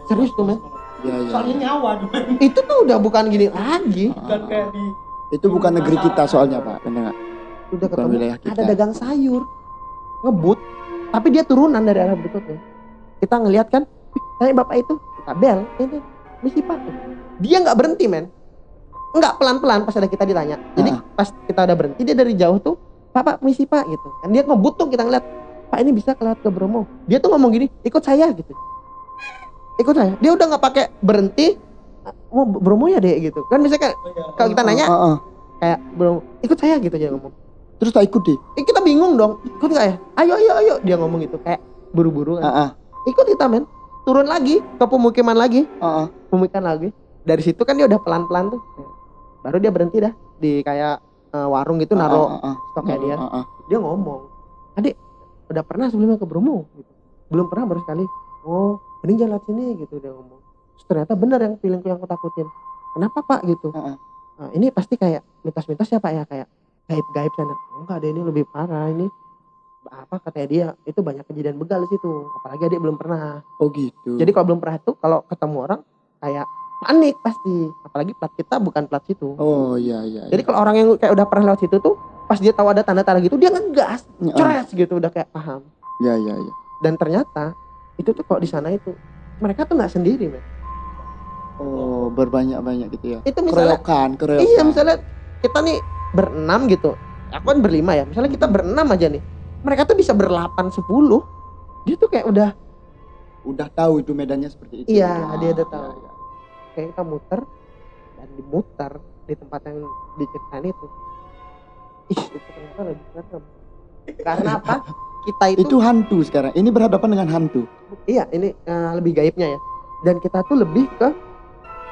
serius tuh men. ya, ya. Soalnya nyawa dong. Itu tuh udah bukan gini lagi. Ah, Bukan kayak di Itu bukan negeri kita soalnya Pak, benar nggak? Udah Bukan ketemu wilayah kita. ada dagang sayur ngebut. Tapi dia turunan dari arah berikutnya. Kita ngelihat kan, "Ih, tanya bapak itu, kita bel, ini misi pak. Dia nggak berhenti men, nggak pelan-pelan pas ada kita ditanya. Jadi Ah. pas kita udah berhenti dia dari jauh tuh, pak pak misi pak gitu. Kan dia ngebut tuh kita ngeliat, pak ini bisa kelewat ke Bromo. Dia tuh ngomong gini, ikut saya gitu. Ikut saya. Dia udah nggak pakai berhenti, mau Bromo ya deh gitu. Kan misalnya kayak, kalau kita nanya Ah, ah. kayak Bromo, ikut saya gitu dia ngomong. Terus tak ikut deh. Eh, kita bingung dong, ikut nggak ya? Ayo ayo ayo dia ngomong gitu kayak buru-buru kan. Ah, ah. Ikut kita men, turun lagi ke pemukiman lagi, ah. pemukiman lagi. Dari situ kan dia udah pelan-pelan tuh. Baru dia berhenti dah di kayak eh, warung gitu naro ah, ah. stoknya dia. Ah, ah. Dia ngomong, adik udah pernah sebelumnya ke Bromo? Gitu. Belum pernah baru sekali. Oh, mending jalan sini gitu dia ngomong. Terus ternyata benar yang feelingku yang aku takutin. Kenapa pak gitu? Ah, ah. Nah, ini pasti kayak mitos-mitos ya pak ya kayak gaib-gaib sana. Enggak ada ini lebih parah ini. Apa katanya dia itu banyak kejadian begal di situ. Apalagi adik belum pernah. Oh gitu. Jadi kalau belum pernah tuh kalau ketemu orang kayak panik pasti. Apalagi plat kita bukan plat situ. Oh iya iya. Jadi kalau orang yang kayak udah pernah lewat situ tuh pas dia tahu ada tanda-tanda gitu dia ngegas, iya. cores gitu udah kayak paham. Iya iya iya. Dan ternyata itu tuh kalau di sana itu mereka tuh nggak sendiri, men. Oh berbanyak-banyak gitu ya. Itu misalnya Keroyokan, keroyokan. Iya misalnya kita nih berenam gitu. Aku kan berlima ya. Misalnya kita berenam aja nih. Mereka tuh bisa berlapan sepuluh. Dia tuh kayak udah Udah tahu itu medannya seperti itu. Iya, dia udah iya, tahu. iya. Kayak kita muter dan dimuter di tempat yang diceritain itu. Ih, itu ternyata lebih serem. Karena apa? Kita itu, Itu hantu sekarang. Ini berhadapan dengan hantu. iya ini eh, lebih gaibnya ya. Dan kita tuh lebih ke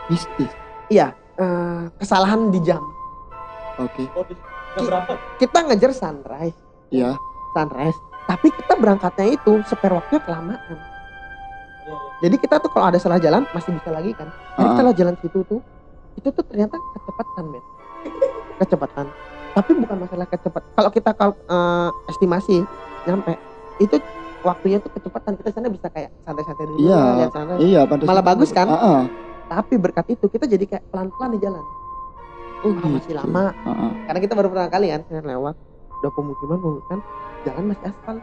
Mistis. iya eh, kesalahan di jam. Oke. Oh, di jam berapa? Kita ngejar sunrise, Iya. sunrise. Tapi kita berangkatnya itu spare waktunya kelamaan. Jadi kita tuh kalau ada salah jalan masih bisa lagi kan. Jadi Ah. setelah jalan situ tuh itu tuh ternyata kecepatan men. Kecepatan. Tapi bukan masalah kecepat. Kalau kita kalau eh, estimasi nyampe itu waktunya tuh kecepatan kita sana bisa kayak santai-santai dulu Iya. lihat sana. Iya, pada Malah bagus kan? Ah, ah. Tapi berkat itu kita jadi kayak pelan-pelan di jalan. Oh, Ah, masih gitu. lama. Ah, ah. Karena kita baru pertama kali kan saya lewat udah pemukiman pemukiman jalan masih aspal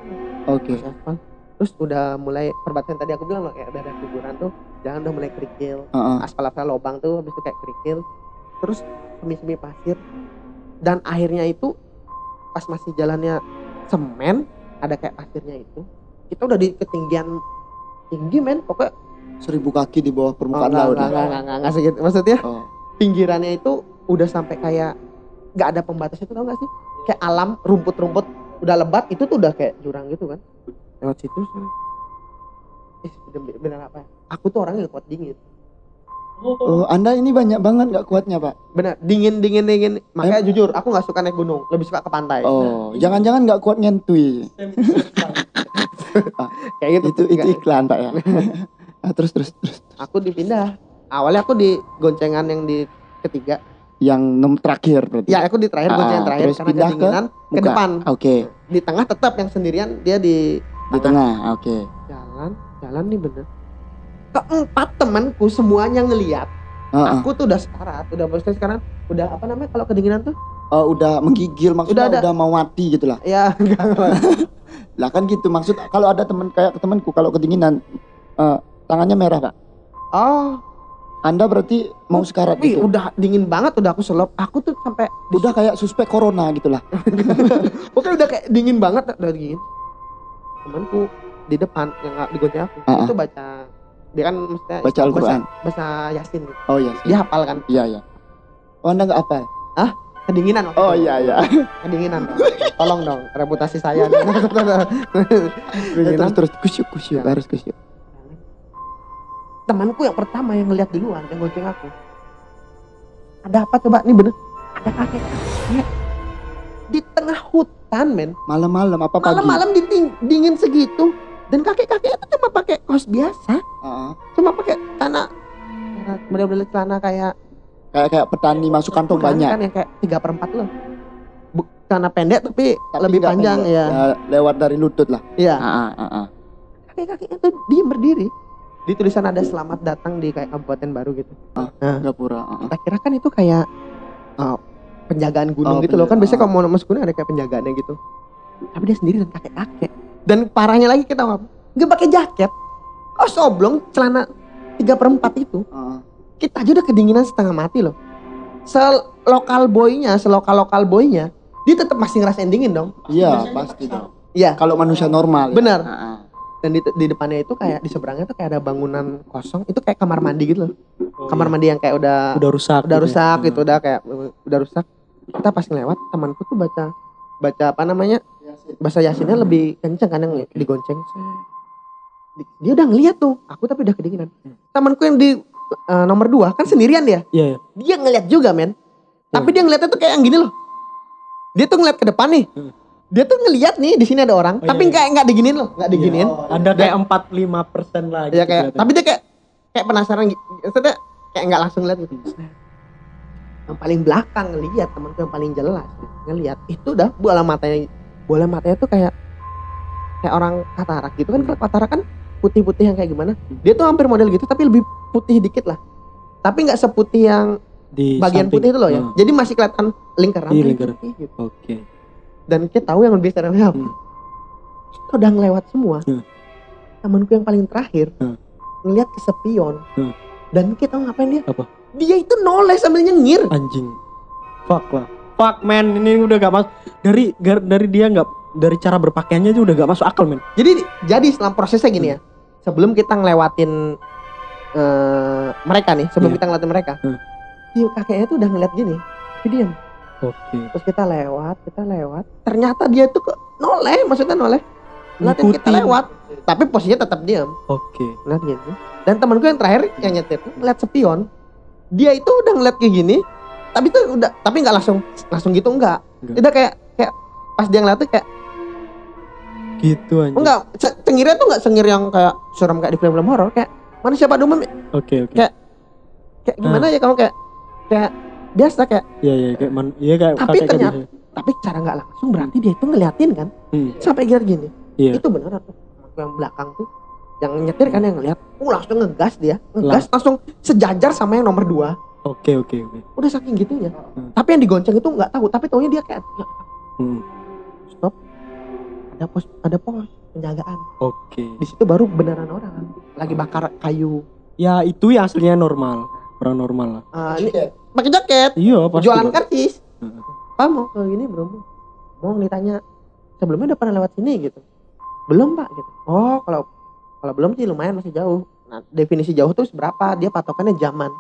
Oke. masih aspal terus udah mulai perbatasan tadi aku bilang loh kayak ada kuburan tuh jalan udah mulai kerikil Ah, ah. aspal-aspal lobang tuh habis itu kayak kerikil terus semi-semi pasir dan akhirnya itu pas masih jalannya semen ada kayak pasirnya itu kita udah di ketinggian tinggi men pokoknya Seribu kaki di bawah oh, permukaan enggak, laut. enggak, enggak, enggak, enggak, enggak segitu maksudnya Oh. pinggirannya itu udah sampai kayak nggak ada pembatas itu tau gak sih kayak alam rumput-rumput udah lebat itu tuh udah kayak jurang gitu kan lewat situ eh bener, bener apa? Aku tuh orangnya gak kuat dingin. Oh, Anda ini banyak banget nggak kuatnya, Pak. bener dingin dingin dingin. Makanya jujur aku nggak suka naik gunung. Lebih suka ke pantai. Oh, jangan-jangan nggak kuat ngentui. kayak gitu Itu itu iklan, Pak ya. Ah, terus terus terus. aku dipindah. Awalnya aku di goncengan yang di ketiga. Yang nom terakhir berarti. ya aku di terakhir Ah, goncengan terakhir terus karena pindah ke ke, depan. Oke, di tengah tetap yang sendirian dia di di tengah. Oke. jalan jalan nih bener keempat temanku semuanya ngeliat Ah, ah. aku tuh udah sekarat udah maksudnya sekarang udah apa namanya kalau kedinginan tuh Oh, udah menggigil maksudnya Udah udah, mau mati gitu lah. ya enggak Lah kan gitu maksud kalau ada teman kayak temanku kalau kedinginan eh, tangannya merah, Pak. oh Anda berarti mau sekarat tapi gitu. udah dingin banget udah aku selop aku tuh sampai Udah kayak suspek corona gitu lah. pokoknya udah kayak dingin banget udah dingin temanku di depan yang nggak digonceng aku Ah, ah. itu baca dia kan maksudnya Baca Al-Qur'an. bahasa, bahasa yasin gitu. Oh iya. sih. dia hafal kan Iya, iya. Oh, Anda nggak apa? kedinginan waktu Oh itu. iya, iya. kedinginan dong. tolong dong reputasi saya terus kedinginan terus kusyuk kusyuk Ya. harus kusyuk. temanku yang pertama yang ngeliat duluan yang gonceng aku ada apa coba nih bener ada kakek kakek di tengah hutan men. Malam-malam apa pagi? malam-malam dingin segitu. Dan kakek-kakek itu cuma pakai kaos biasa. Ah, cuma pakai celana model-model celana kayak kayak kayak petani masuk kantong banyak. kan yang kayak tiga perempat loh celana pendek tapi, Tapi lebih panjang pendek. ya lewat dari lutut lah. Iya. Kakek-kakeknya tuh diem berdiri. Di tulisan ada selamat datang di kayak kabupaten baru gitu. Ah. nah. Gapura ah, ah. kita kira kan itu kayak uh, penjagaan gunung Oh, gitu loh. Kan biasanya kalau mau masuk gunung ada kayak penjagaannya gitu. Tapi dia sendiri dan kakek-kakek dan parahnya lagi kita apa nggak pakai jaket. Oh soblong celana tiga perempat itu. Kita aja udah kedinginan setengah mati loh. Selokal boynya selokal lokal boynya dia tetap masih ngerasain dingin dong. Iya pasti dong. Iya. Kalau manusia normal ya. benar ah. dan di, di depannya itu kayak di seberangnya tuh kayak ada bangunan kosong. Itu kayak kamar mandi gitu loh. Kamar mandi yang kayak udah udah rusak udah gitu ya. rusak gitu udah kayak udah rusak kita pas ngelewat temanku tuh baca baca apa namanya bahasa yasinnya lebih kenceng kan yang digonceng. Di- dia udah ngeliat tuh aku tapi udah kedinginan. Temanku yang di eh, nomor dua kan sendirian dia? Iya iya. dia ngeliat juga men. Tapi dia ngeliatnya tuh kayak yang gini loh. Dia tuh ngeliat ke depan nih. Hmm. dia tuh ngeliat nih di sini ada orang Oh, tapi iya, iya. kayak nggak diginin loh nggak diginin ada kayak empat lima persen lagi ya kayak tapi dia kayak kayak penasaran gitu. Kayak nggak langsung lihat gitu yang paling belakang ngeliat temanku yang paling jelas ngeliat itu udah bola matanya bola matanya tuh kayak kayak orang katarak gitu kan kalau katarak kan putih-putih yang kayak gimana dia tuh hampir model gitu tapi lebih putih dikit lah tapi nggak seputih yang di bagian samping. putih itu loh ya Hmm. jadi masih kelihatan lingkaran Iya, putih gitu. oke dan kita tahu yang lebih seremnya apa Hmm. kita udah ngelewat semua Hmm. temanku yang paling terakhir Hmm. ngeliat ke sepion Hmm. dan kita tahu ngapain dia Apa? Dia itu noleh sambil nyengir. Anjing. Fuck lah. Fuck man. Ini udah gak masuk dari gar- dari dia nggak dari cara berpakaiannya aja udah gak masuk akal men jadi jadi setelah prosesnya gini ya. Sebelum kita ngelewatin eh, mereka nih sebelum Iya. kita ngelewatin mereka. Hmm. si kakeknya tuh udah ngeliat gini tapi diam. Oke. Terus kita lewat kita lewat. Ternyata dia tuh ke noleh maksudnya noleh. Ngeliatin kita lewat tapi posisinya tetap diam. Oke. Ngeliat gitu dan temanku yang terakhir yang nyetir ngeliat sepion dia itu udah ngeliat kayak gini tapi tuh udah tapi nggak langsung langsung gitu enggak Enggak. udah kayak kayak pas dia ngeliat tuh kayak gitu anjing enggak cengirnya tuh nggak sengir yang kayak serem kayak di film-film horor kayak manusia pada umum oke oke Kayak- kayak gimana ya kamu kayak kayak biasa kayak iya iya kayak man iya kayak Tapi kakek kayak ternyata- gitu. tapi cara nggak langsung berarti dia itu ngeliatin kan Hmm. sampai gini gini Iya. itu beneran tuh Temanku yang belakang tuh yang nyetir kan yang ngeliat uh langsung ngegas dia. Ngegas langsung sejajar sama yang nomor dua. Oke oke oke. Udah saking gitunya Hmm. tapi yang digonceng itu nggak tahu tapi taunya dia kayak "Ya, Hmm. stop. Ada pos ada pos penjagaan. Oke. Di situ baru beneran orang. Lagi bakar kayu. Ya itu yang aslinya normal. Orang normal lah. Ah, ini pakai jaket. Iya pasti jualan karcis pak mau ke gini belum mau ditanya sebelumnya udah pernah lewat sini? Gitu. Belum pak. Gitu. Oh kalau kalau belum sih lumayan masih jauh. Nah definisi jauh tuh berapa dia patokannya zaman.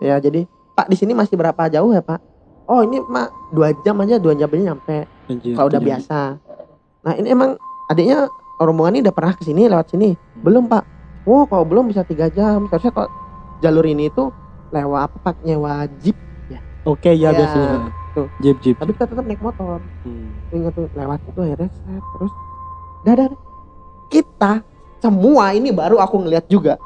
Ya jadi pak di sini masih berapa jauh ya pak? Oh ini mak dua jam aja dua jam aja nyampe. Anjir, kalau udah biasa. Nah ini emang adiknya rombongan ini udah pernah ke sini lewat sini? Belum pak. Oh kalau belum bisa tiga jam. Seharusnya kalau jalur ini itu lewat apa pak? Nyewa jeep oke ya, Ya, biasanya tuh. jeep jeep. Tapi kita tetap naik motor. Hmm. ingat tuh lewat itu akhirnya set, terus dah. kita semua ini baru aku ngeliat juga.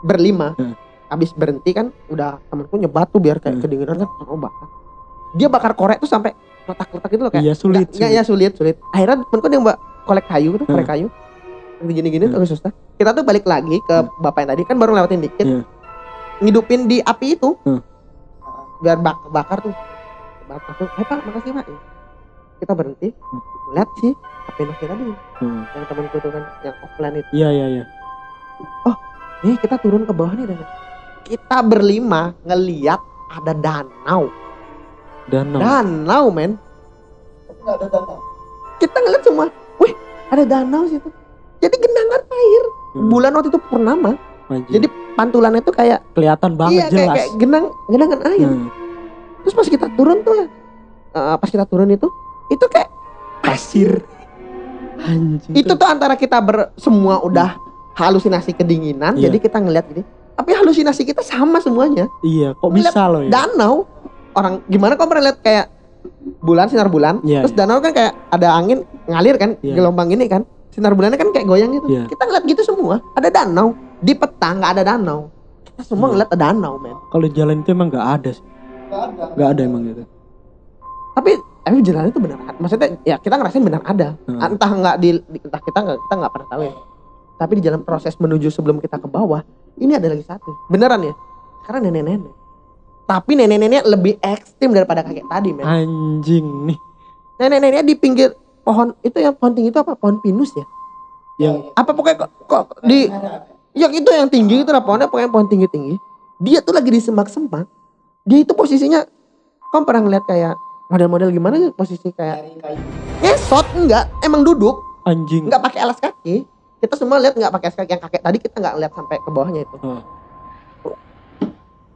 Berlima. Hmm. habis berhenti kan udah temanku nyebat tuh biar kayak Hmm. kedinginan kan oh bakar dia bakar korek tuh sampai letak-letak gitu loh kayak iya sulit, Nggak, ya sulit. sulit akhirnya temanku yang mbak kolek kayu tuh korek kayu. Gini-gini Hmm. tuh susah kita tuh balik lagi ke bapak yang tadi kan baru lewatin dikit. Hmm. ngidupin di api itu. Hmm. biar bak bakar tuh. Bakar tuh. Eh pak makasih pak kita berhenti lihat sih HP Nokia tadi. Hmm. yang temanku tuh kan yang offline itu. Iya iya iya. Nih kita turun ke bawah nih dan kita berlima ngeliat ada danau. Danau. Danau men. Kita ngeliat semua. Wih ada danau situ. Jadi genangan air. Hmm. bulan waktu itu purnama. Anjir. jadi pantulannya tuh kayak kelihatan banget iya kayak, jelas. kayak genang genangan air. Hmm. terus pas kita turun tuh ya eh, pas kita turun itu itu kayak pasir anjing itu tuh antara kita ber semua udah halusinasi kedinginan Iya. jadi kita ngeliat gini tapi halusinasi kita sama semuanya iya kok Ngeliat bisa loh ya danau orang gimana kau pernah lihat kayak bulan sinar bulan Iya, terus danau kan kayak ada angin ngalir kan Iya. gelombang ini kan sinar bulannya kan kayak goyang gitu Iya. kita ngeliat gitu semua ada danau di peta nggak ada danau kita semua Iya. ngeliat ada danau men Kalau jalan itu emang nggak ada sih. Nggak ada emang gitu. tapi tapi jalan itu benar maksudnya ya kita ngerasain benar ada. Hmm. entah nggak di, entah kita nggak kita nggak pernah tahu ya. Tapi di jalan proses menuju sebelum kita ke bawah ini ada lagi satu. Beneran ya? Karena nenek-nenek. Tapi nenek-nenek lebih ekstrim daripada kakek tadi men. Anjing nih. nenek-nenek di pinggir pohon itu yang pohon tinggi itu apa? Pohon pinus ya? Yang apa pokoknya kok, kok di yang itu yang tinggi itu lah pohonnya pokoknya pohon tinggi tinggi dia tuh lagi di semak-semak dia itu posisinya kamu pernah ngeliat kayak model-model gimana sih posisi kayak ngesot enggak. Emang duduk. Anjing. nggak pakai alas kaki. Kita semua lihat nggak pakai alas kaki yang kakek tadi kita nggak lihat sampai ke bawahnya itu. Oh.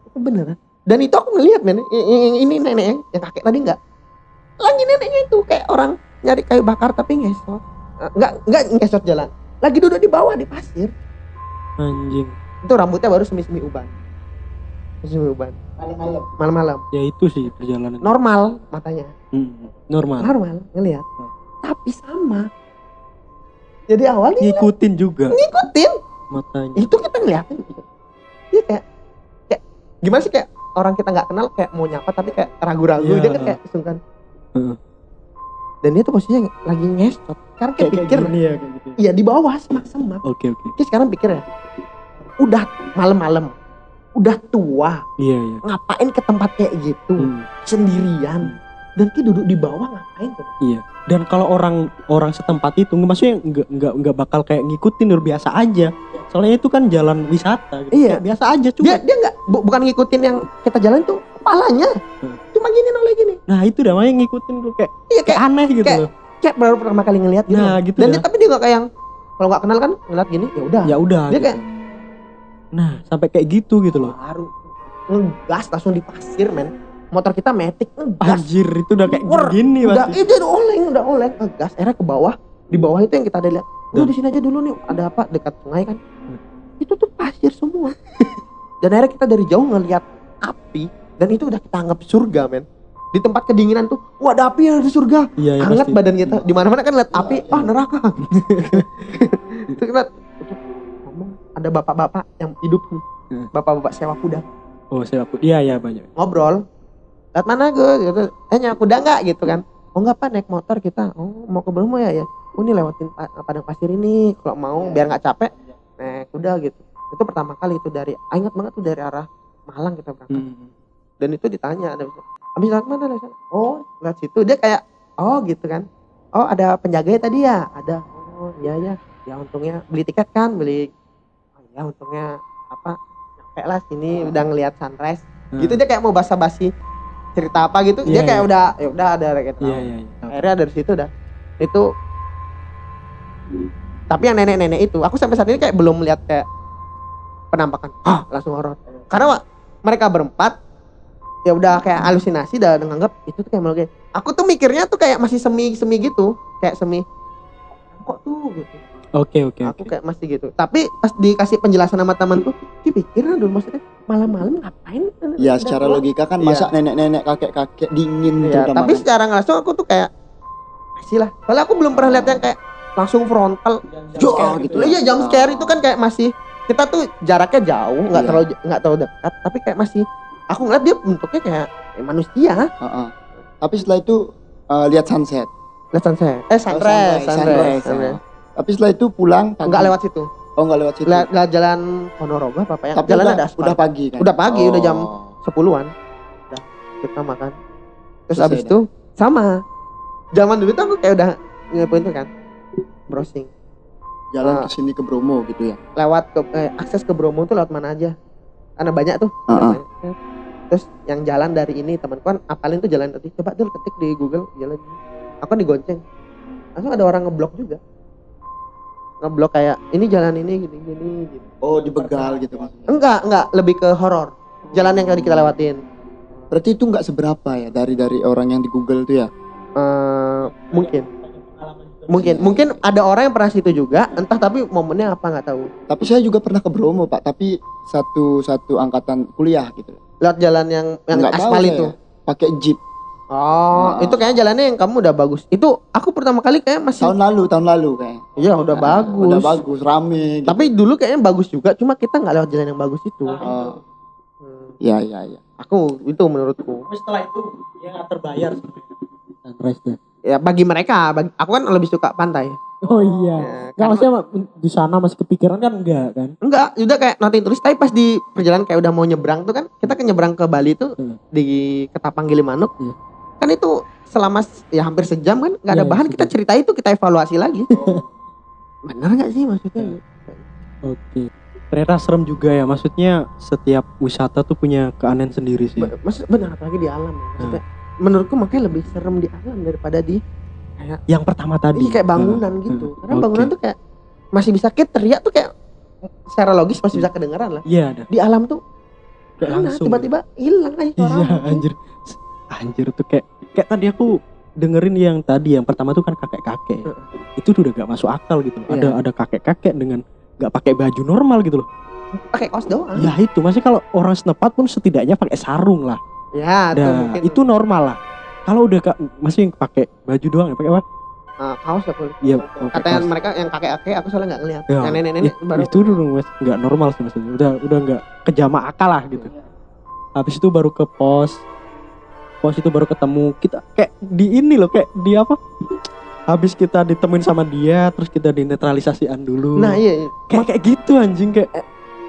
itu beneran. Dan itu aku ngeliat men. Ini nenek yang, yang kakek tadi nggak lagi neneknya itu kayak orang nyari kayu bakar tapi ngesot. Eh, nggak nggak ngesot jalan. Lagi duduk di bawah di pasir. Anjing. itu rambutnya baru semi-semi uban. Semi uban Malam-malam. malam-malam Ya itu sih perjalanan. normal matanya Hmm, Normal. normal ngelihat tapi sama jadi awalnya Ngikutin juga ngikutin matanya. itu kita ngeliatin gitu. dia kayak kayak gimana sih kayak orang kita nggak kenal kayak mau nyapa tapi kayak ragu-ragu Iya. dia kan kayak sungkan Heeh. dan dia tuh posisinya lagi ngesot sekarang kayak, Kayak pikir gini ya kayak gitu. iya di bawah semak-semak Oke oke. dia sekarang pikir ya udah malam-malam udah tua Iya iya. ngapain ke tempat kayak gitu Hmm, sendirian dan dia duduk di bawah ngapain tuh iya. Dan kalau orang orang setempat itu maksudnya nggak nggak nggak bakal kayak ngikutin udah biasa aja. Soalnya itu kan jalan wisata gitu. Iya. Kayak biasa aja cuma. dia dia nggak bu- bukan ngikutin yang kita jalan tuh kepalanya Hmm. cuma gini noleh gini Nah, itu dah makanya ngikutin tuh kayak iya kayak kayak aneh gitu kayak- loh. kayak baru pertama kali ngelihat gitu Nah, gitu dan dah. dia tapi dia nggak kayak yang kalau nggak kenal kan ngeliat gini ya udah Ya udah. Dia gitu. kayak- Nah, sampai kayak gitu gitu loh. baru ngegas langsung di pasir men. Motor kita metik ngegas. Anjir, itu udah kayak Wer, gini udah pasti. itu udah oleng udah oleng. Ngegas akhirnya ke bawah. Di bawah itu yang kita ada lihat. Udah di sini aja dulu nih. Ada apa? Dekat sungai kan. Hmm. itu tuh pasir semua. Dan akhirnya kita dari jauh ngelihat api. Dan itu udah kita anggap surga men. Di tempat kedinginan tuh wah ada api ya di surga. Iya, ya hangat pasti. badan kita. Di mana mana kan lihat api. Ah neraka. Itu kita ngomong ada bapak-bapak yang hidup nih Hmm. bapak-bapak sewa kuda. Oh, saya aku. Iya, iya banyak. ngobrol. Lihat mana gue? gitu. Eh nyewa kuda nggak? gitu kan. Oh nggak pak. Naik motor kita. Oh mau ke Bromo ya? Ya. Oh ini lewatin pa- padang pasir ini. Kalau mau biar nggak capek naik kuda gitu. Itu pertama kali itu dari ah, ingat banget tuh dari arah Malang kita berangkat. Hmm. dan itu ditanya ada habis lewat mana lewat sana oh lewat situ. Dia kayak oh gitu kan. Oh ada penjaga tadi ya? Ada. Oh iya ya ya untungnya beli tiket kan beli ya untungnya apa nyampe lah sini udah ngelihat sunrise Hmm. gitu dia kayak mau basa-basi cerita apa gitu dia Iya, kayak iya. udah ya udah ada kayak tahu Iya, iya, iya. akhirnya dari situ dah itu tapi yang nenek-nenek itu aku sampai saat ini kayak belum melihat kayak penampakan ah langsung horor karena Wak, mereka berempat ya udah kayak halusinasi dan nganggap itu tuh kayak malu kayak aku tuh mikirnya tuh kayak masih semi semi gitu kayak semi kok tuh gitu Oke, oke, aku oke. kayak masih gitu tapi pas dikasih penjelasan sama temanku dipikir dulu maksudnya malam-malam ngapain Ya secara logika kan Iya. masa nenek-nenek kakek-kakek dingin Iya, terutama tapi secara nggak langsung aku tuh kayak masih lah. Soalnya aku belum pernah lihat yang kayak langsung frontal. Jor gitu Lah, ya. Iya, jump scare itu kan kayak masih kita tuh jaraknya jauh, nggak Iya. terlalu nggak terlalu dekat, tapi kayak masih aku ngeliat dia bentuknya kayak eh, manusia. Heeh. Tapi setelah itu eh, lihat sunset. Lihat sunset. Eh sunrise, sunrise, sunrise, sunrise, sunrise. Tapi setelah itu pulang pagi. Enggak lewat situ. Oh enggak lewat situ. Lihat jalan Ponorogo apa apa ya? Tapi jalan udah, ada aspal. udah pagi kan. Udah pagi, udah jam Oh. sepuluhan. Udah kita makan. Terus Selesai abis itu sama. Zaman dulu tuh aku kayak udah ngepoin tuh kan. Browsing. jalan Ah. ke sini ke Bromo gitu ya. lewat ke eh, akses ke Bromo tuh lewat mana aja karena banyak tuh Heeh. banyak. terus yang jalan dari ini temanku kan apalin tuh jalan tadi coba dulu ketik di Google jalan aku kan digonceng langsung ada orang ngeblok juga ngeblok kayak ini jalan ini gini gini gitu Oh, dibegal gitu maksudnya. enggak enggak lebih ke horor jalan yang tadi kita lewatin Berarti itu enggak seberapa ya dari dari orang yang di Google tuh ya. Eh, mungkin mungkin mungkin ada orang yang pernah situ juga entah tapi momennya apa nggak tahu Tapi saya juga pernah ke Bromo, Pak, tapi satu satu angkatan kuliah gitu. lewat jalan yang yang Nggak aspal itu Pakai jeep. Oh, Ah. itu kayaknya jalannya yang kamu udah bagus. Itu aku pertama kali kayak masih Tahun lalu, tahun lalu kayak. Iya udah bagus. Udah bagus, rame. Gitu. Tapi dulu kayaknya bagus juga, cuma kita nggak lewat jalan yang bagus itu. Oh, Hmm. iya iya iya. Aku itu menurutku. Tapi setelah itu dia nggak terbayar sebenarnya. Ya bagi mereka, bagi, aku kan lebih suka pantai. Oh iya. Ya, karena- maksudnya di sana masih kepikiran kan enggak kan? Enggak, udah kayak nothing tulis tapi pas di perjalanan kayak udah mau nyebrang tuh kan kita kan nyebrang ke Bali tuh Hmm. di Ketapang Gilimanuk. Iya. Kan itu selama ya hampir sejam kan nggak ada Iya, bahan kita cerita itu kita evaluasi lagi. Bener nggak sih maksudnya? Oke. Ternyata serem juga ya. Maksudnya setiap wisata tuh punya keanehan sendiri sih. Maksud benar apalagi di alam. ya. Maksudnya, Menurutku makanya lebih serem di alam daripada di Yang pertama tadi. Iya kayak bangunan Hmm, gitu. hmm. Karena Oke. bangunan tuh kayak masih bisa kayak teriak tuh kayak secara logis masih bisa kedengeran lah. Iya ada. Di alam tuh Kayak langsung. tiba-tiba hilang aja Iya suara. anjir. Anjir tuh kayak kayak tadi aku dengerin yang tadi yang pertama tuh kan kakek-kakek. Itu tuh udah gak masuk akal gitu. loh. Ada Iya. ada kakek-kakek dengan gak pakai baju normal gitu loh. Pakai kaos doang. Ya itu masih kalau orang senepat pun setidaknya pakai sarung lah. Ya, Nah, mungkin itu normal lah. Kalau udah kak masih pakai baju doang ya pakai apa? uh, kaos ya boleh. Iya. Katanya kaos. mereka yang kakek-kakek aku soalnya nggak ngeliat. Ya, Yang nenek-nenek It- baru itu dulu mas nggak normal sih maksudnya udah udah nggak kejama akal lah gitu habis itu baru ke pos pos itu baru ketemu kita kayak di ini loh kayak di apa habis kita ditemuin sama dia terus kita dinetralisasian dulu Nah, iya, iya. kayak kayak gitu anjing kayak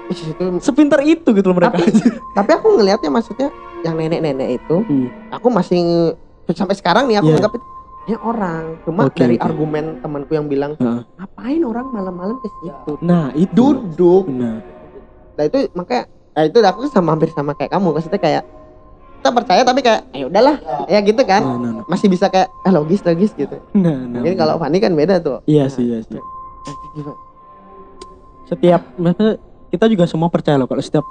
Ih, itu sepinter itu gitu loh mereka tapi aku ngelihatnya maksudnya yang nenek-nenek itu Hmm. aku masih sampai sekarang nih aku Iya. anggap ya orang cuma Oke, dari oke. argumen temanku yang bilang Heeh. ngapain orang malam-malam ke situ nah itu duduk nah nah itu makanya nah itu aku sama hampir sama kayak kamu maksudnya kayak kita percaya tapi kayak ya udahlah ya gitu kan. Nah nah nah, masih bisa kayak eh logis logis gitu. Nah, nah, mungkin kalau Fani kan beda tuh. Iya sih iya sih. Eh, setiap maksudnya kita juga semua percaya loh kalau setiap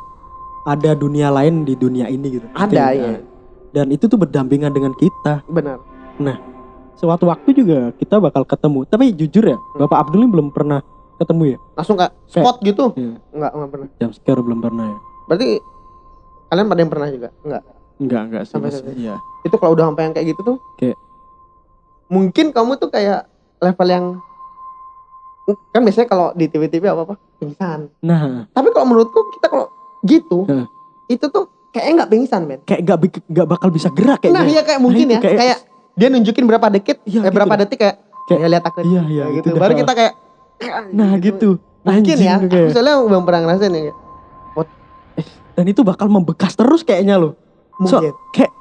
ada dunia lain di dunia ini gitu. Ada ada. ya dan itu tuh berdampingan dengan kita. Benar. Sewaktu waktu juga kita bakal ketemu. Tapi jujur ya bapak Abdul ini belum pernah ketemu ya? Langsung kayak spot gitu? Iya. enggak enggak pernah. Jam sekarang belum pernah ya? Berarti kalian pada yang pernah juga? Enggak enggak enggak sih Sampai sampai. iya. Itu kalau udah sampai yang kayak gitu tuh Kayak- mungkin kamu tuh kayak level yang kan biasanya kalau di TV-TV apa apa pingsan. Nah. Tapi kalau menurutku kita kalau gitu Heeh. itu tuh kayaknya nggak pingsan men. Kayak enggak bik- enggak bakal bisa gerak kayaknya. Nah iya kayak mungkin itu ya. kayak, kayak- dia nunjukin berapa detik Iya, eh, gitu berapa dah. detik kayak Kayak- ya lihat aku. iya iya gitu gitu. Dah. baru kita kayak nah gitu. mungkin Anjing ya tuh aku soalnya belum pernah ngerasain ya. Dan itu bakal membekas terus kayaknya loh So, mungkin kayak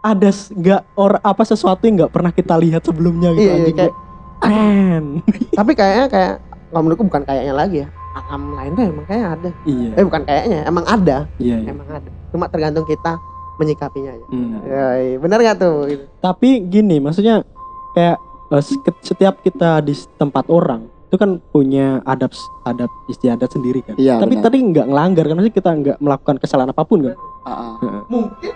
ada nggak or apa sesuatu yang nggak pernah kita lihat sebelumnya gitu Iya, iya, anjing kayak- keren tapi kayaknya kayak kalau menurutku bukan kayaknya lagi ya alam lain tuh emang kayak ada iya eh bukan kayaknya emang ada iya, iya. emang ada cuma tergantung kita menyikapinya aja Hmm. ya, iya. benar nggak tuh Gitu. tapi gini maksudnya kayak eh, se- setiap kita di tempat orang itu kan punya adab adab istiadat sendiri kan. Iya, tapi benar. tadi nggak ngelanggar kan? Maksudnya kita nggak melakukan kesalahan apa pun kan? Ah. mungkin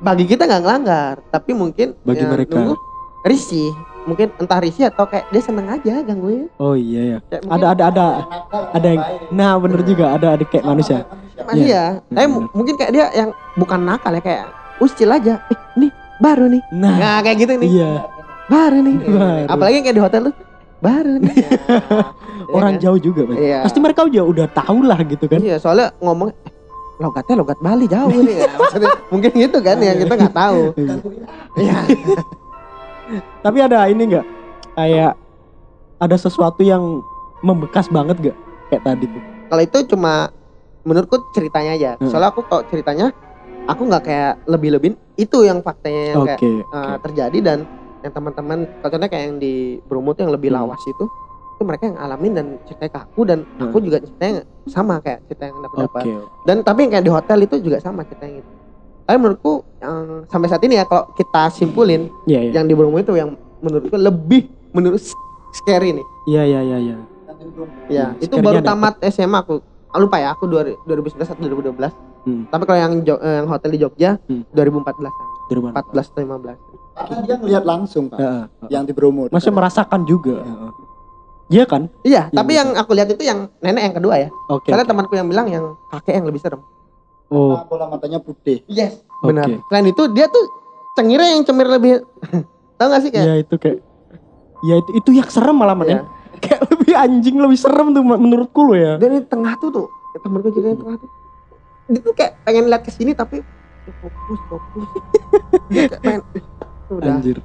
bagi kita nggak ngelanggar tapi mungkin Bagi ya, mereka. risih. Mungkin entah risih atau kayak dia seneng aja gangguin oh iya ya. Ada ada ada ada yang nah bener juga. Ada ada kayak manusia. Masih ya tapi mu- mungkin kayak dia yang bukan nakal ya kayak usil aja. Eh nih baru nih. Nah. Nah kayak gitu nih. Iya. Baru nih. Baru. apalagi kayak di hotel tuh baru nih Iya orang kan? jauh juga Mas. Iya. pasti mereka udah udah tahu lah gitu kan iya soalnya ngomong eh, logatnya logat Bali jauh nih ya. Maksudnya, mungkin gitu kan yang kita nggak tahu iya Tapi ada ini enggak kayak ada sesuatu yang membekas banget gak kayak tadi tuh? kalau itu cuma menurutku ceritanya aja Hmm. soalnya aku kalau ceritanya aku nggak kayak lebih-lebihin itu yang faktanya yang Oke. kayak oke. uh, terjadi dan yang teman-teman contohnya kayak yang di Bromo tuh yang lebih Hmm. lawas itu itu mereka yang alamin dan ceritanya ke aku dan Hmm. aku juga ceritanya sama kayak cerita yang aku dapat Oke. dan tapi yang kayak di hotel itu juga sama ceritanya gitu tapi menurutku yang sampai saat ini ya kalau kita simpulin Iya iya. yang di Bromo itu yang menurutku lebih menurut scary nih Iya iya iya iya. ya Hmm, itu baru dapet. tamat SMA aku lupa ya aku 2011 atau 2012 Hmm. tapi kalau yang eh, yang hotel di Jogja Hmm. 2014 Dari mana? 14 atau 15 Karena dia ngelihat langsung pak, Heeh. yang di Bromo. Masih merasakan juga. Heeh. Iya kan? iya Yang tapi gitu. yang aku lihat itu yang nenek yang kedua ya Oke. soalnya oke. temanku yang bilang yang kakek yang lebih serem Oh, Karena bola matanya putih. yes Oke. benar selain itu dia tuh cengirnya yang cemir lebih tau gak sih kayak iya itu kayak Ya itu itu yang serem malah man, ya. Kayak lebih anjing lebih serem tuh menurutku lo ya Dan di tengah tuh tuh, ya, temen gue cerita di tengah tuh. Dia tuh kayak pengen lihat ke sini tapi ya, fokus fokus. Dia kayak pengen udah. anjir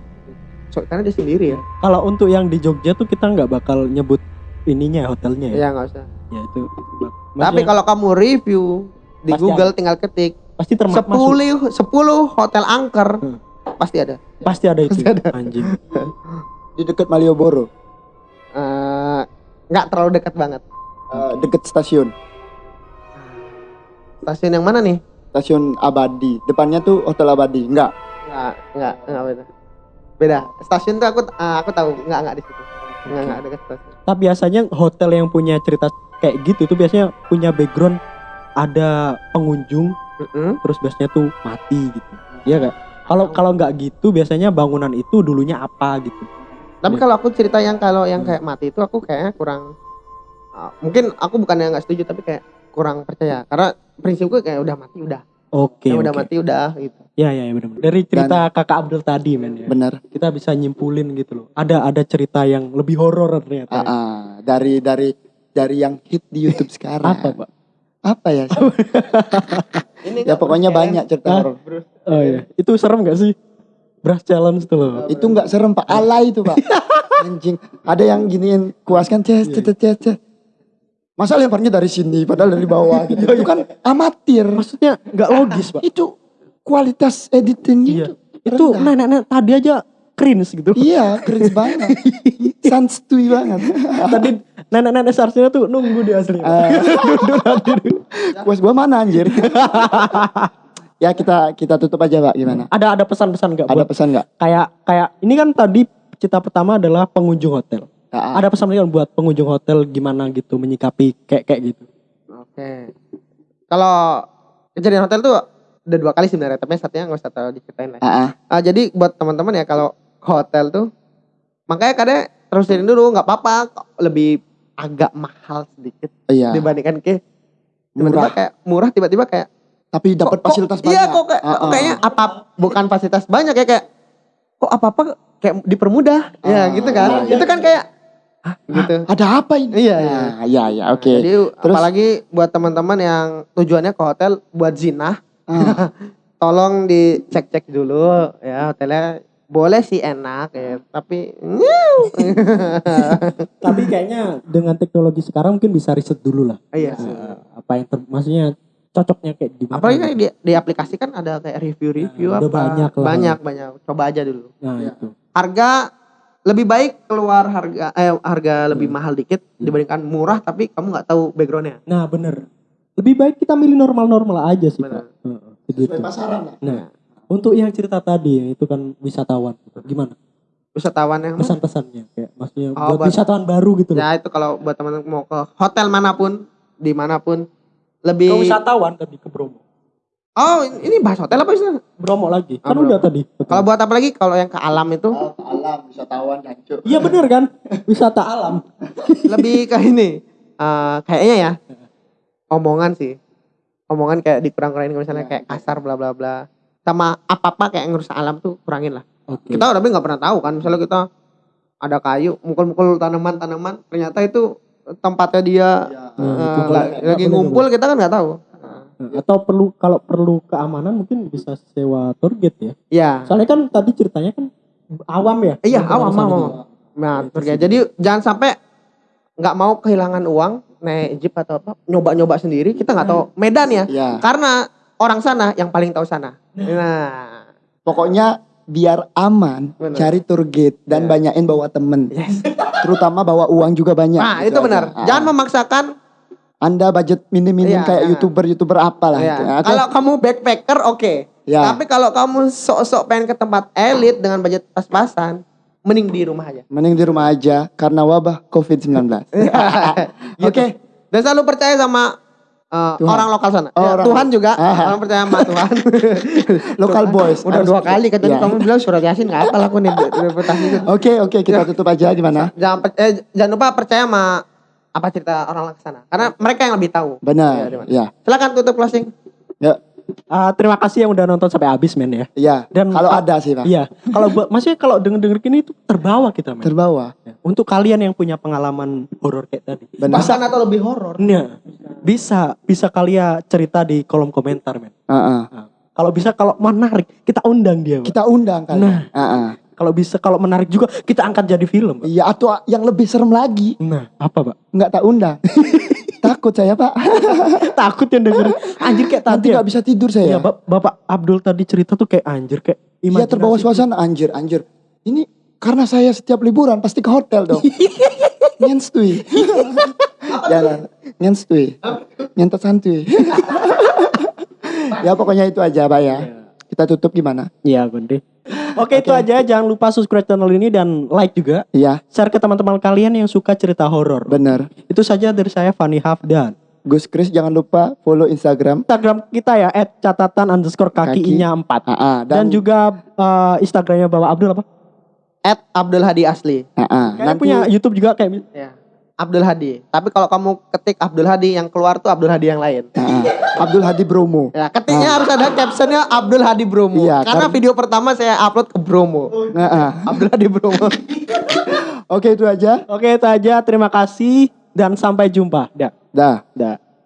So, karena dia sendiri ya. kalau untuk yang di Jogja tuh kita nggak bakal nyebut ininya hotelnya ya, Iya nggak usah. ya itu Tapi maksudnya kalau kamu review di Pasti Google tinggal ketik pasti termasuk 10 10 hotel angker Hmm. pasti ada. pasti ada itu Pasti ada. anjing Di dekat Malioboro, Eh, nggak terlalu dekat banget. eh, dekat stasiun. Stasiun yang mana nih? Stasiun Abadi. Depannya tuh Hotel Abadi. Enggak. Nggak, nggak, nggak beda. Beda. Stasiun tuh aku eh, aku tahu, nggak nggak di situ. Nggak nggak dekat stasiun. tapi biasanya hotel yang punya cerita kayak gitu tuh biasanya punya background ada pengunjung Mm-mm. terus biasanya tuh mati gitu iya gak kalau kalau nggak gitu biasanya bangunan itu dulunya apa gitu Tapi Ya. kalau aku cerita yang kalau yang kayak mati itu aku kayaknya kurang uh, mungkin aku bukan yang nggak setuju tapi kayak kurang percaya karena prinsipku kayak udah mati udah oke Yang udah oke. mati udah gitu ya ya ya benar dari cerita kakak Abdul tadi men ya Benar. kita bisa nyimpulin gitu loh ada ada cerita yang lebih horor ternyata Ah, ah. dari dari dari yang hit di YouTube sekarang. apa pak Apa ya? ini ya pokoknya banyak cerita horor. oh iya itu serem gak sih Brush challenge tuh loh Itu nggak serem Pak, alay itu Pak. Anjing. Ada yang giniin kuas kan ces ces ces ces. Masa lemparnya dari sini padahal dari bawah gitu. Itu kan amatir. maksudnya nggak logis pak Itu kualitas editingnya Iya. itu. itu nenek-nenek tadi aja cringe gitu Iya, keren banget. Sanstui banget. tadi nenek-nenek seharusnya tuh nunggu di asli Ah. Kuas gua mana anjir? Ya kita kita tutup aja Pak gimana? ada ada pesan-pesan nggak Ada pesan nggak? kayak kayak ini kan tadi cerita pertama adalah pengunjung hotel Ah, ah. ada pesan nggak buat pengunjung hotel gimana gitu menyikapi kayak kayak gitu oke kalau kejadian hotel tuh udah dua kali sebenarnya tapi satunya nggak usah terlalu diceritain lah Ah, ah. Jadi buat teman-teman ya kalau ke hotel tuh makanya kadang terusin dulu nggak apa-apa lebih agak mahal sedikit Iya. dibandingkan ke tiba-tiba Murah. kayak murah tiba-tiba kayak Tapi dapat kok- kok- fasilitas banyak. Iya kok kayak, Ah, ah. kayaknya apa bukan fasilitas banyak ya kayak kok apa-apa kayak dipermudah ya Ah, gitu kan. iya, iya, itu kan kayak ah, gitu. Ada apa ini? Iya, iya. Nah, iya, iya, oke. Jadi Terus? apalagi buat teman-teman yang tujuannya ke hotel buat zina, Ah, tolong dicek-cek dulu ya hotelnya boleh sih enak ya, tapi tapi kayaknya dengan teknologi sekarang mungkin bisa riset dulu lah iya. Eh, apa yang ter- maksudnya cocoknya kayak gimana Apalagi kan gitu. di, di aplikasi kan ada kayak review-review Nah, apa. udah banyak lah. Banyak, banyak. Coba aja dulu. nah Iya. itu harga lebih baik keluar harga eh harga lebih Hmm. mahal dikit dibandingkan murah tapi kamu nggak tahu backgroundnya nah bener lebih baik kita milih normal-normal aja sih Bener. pak Heeh, begitu sesuai pasaran lah. nah untuk yang cerita tadi itu kan wisatawan gimana wisatawan yang pesan-pesannya kayak maksudnya Oh, buat buat- wisatawan baru gitu loh ya itu kalau buat teman-teman mau ke hotel mana pun di mana pun lebih ke wisatawan tadi ke Bromo. Oh ini bahas hotel apa sih Bromo lagi. Ah, kan Bromo. udah tadi. Kalau buat apa lagi? Kalau yang ke alam itu? Oh, ke alam wisatawan hancur. iya bener kan? Wisata alam. Lebih ke ini. Eh, kayaknya ya. Omongan sih. Omongan kayak dikurang-kurangin misalnya Ya, kayak kasar bla bla bla. Sama apa-apa kayak ngerusak alam tuh kurangin lah. Oke. Kita tapi nggak pernah tahu kan. Misalnya kita ada kayu mukul-mukul tanaman-tanaman ternyata itu tempatnya dia Ya. Nah, boleh. lagi ngumpul kita kan nggak tahu Nah, atau perlu kalau perlu keamanan mungkin bisa sewa tour guide ya ya soalnya kan tadi ceritanya kan awam ya Iya, awam, awam. gitu. nah itu terus sih. jadi jangan sampai nggak mau kehilangan uang naik jeep atau apa nyoba-nyoba sendiri kita nggak tahu medan ya Ya. karena orang sana yang paling tahu sana nah Pokoknya biar aman, Bener. cari tour guide dan Ya. banyakin bawa temen. yes Terutama bawa uang juga banyak. nah gitu itu benar. Ah. jangan memaksakan Anda budget minim-minim Iya, kayak youtuber-youtuber apalah ya. gitu. Oke. kalau kamu backpacker oke Ya. tapi kalau kamu sok-sok pengen ke tempat elit dengan budget pas-pasan mending di rumah aja Mending di rumah aja karena wabah COVID-19. Gitu. Oke. Dan selalu percaya sama uh, Tuhan. orang lokal sana. Oh, Ya, orang- Tuhan juga, Ah. orang percaya sama Tuhan. Local boys. Udah Harus- dua kali kan tadi Ya. kamu bilang surat Yasin nggak apa aku nih reputasi itu. Oke, oke, kita tutup aja gimana? Jangan eh, jangan lupa percaya sama apa cerita orang lokal sana. Karena mereka yang lebih tahu. Benar. di mana? Ya. Silakan tutup closing. Ya. Ah, terima kasih yang udah nonton sampai habis men ya Ya. Dan- kalau ada sih, Pak. iya kalau buat maksudnya kalau denger denger gini itu terbawa kita men Terbawa. Ya. untuk kalian yang punya pengalaman horor kayak tadi. Benar. Bahkan atau lebih horor. Nah, bisa bisa kalian cerita di kolom komentar, men. Heeh. Nah, kalau bisa kalau menarik kita undang dia. Pak. Kita undang kan. Nah. Heeh. Kalau bisa kalau menarik juga kita angkat jadi film. Iya atau yang lebih serem lagi Nah, apa, Pak? nggak tak undang. Takut saya pak. Takut yang denger. Anjir kayak Nanti tadi. ya. nggak bisa tidur Iya, saya. Bap- Bapak Abdul tadi cerita tuh kayak anjir kayak Iya terbawa suasana anjir anjir. Ini karena saya setiap liburan pasti ke hotel dong. Nyenstui. Jangan. Nyenstui. Nyentot santuy. ya pokoknya itu aja pak ya. Kita tutup gimana? Iya, Gonde. Oke, itu aja. Jangan lupa subscribe channel ini dan like juga. Iya Share ke teman-teman kalian yang suka cerita horor. bener. Itu saja dari saya Fanny Hafdan. Gus Chris jangan lupa follow Instagram. Instagram kita ya @catatan underscore kaki Kaki. nya 4 Ah, ah, dan, juga eh, Instagramnya Bapak Abdul apa? At Abdul Hadi Asli. ah, ah. Kayaknya nanti punya YouTube juga kayak Ya. Abdul Hadi. Tapi kalau kamu ketik Abdul Hadi yang keluar tuh Abdul Hadi yang lain. ah, ah. Abdul Hadi Bromo. Ya, ketiknya harus ada captionnya Abdul Hadi Bromo. Iya, Karena karena- video pertama saya upload ke Bromo. Ah, ah. Abdul Hadi Bromo. Oke itu aja. Oke, itu aja. Terima kasih dan sampai jumpa. Dah. Dah. Dah.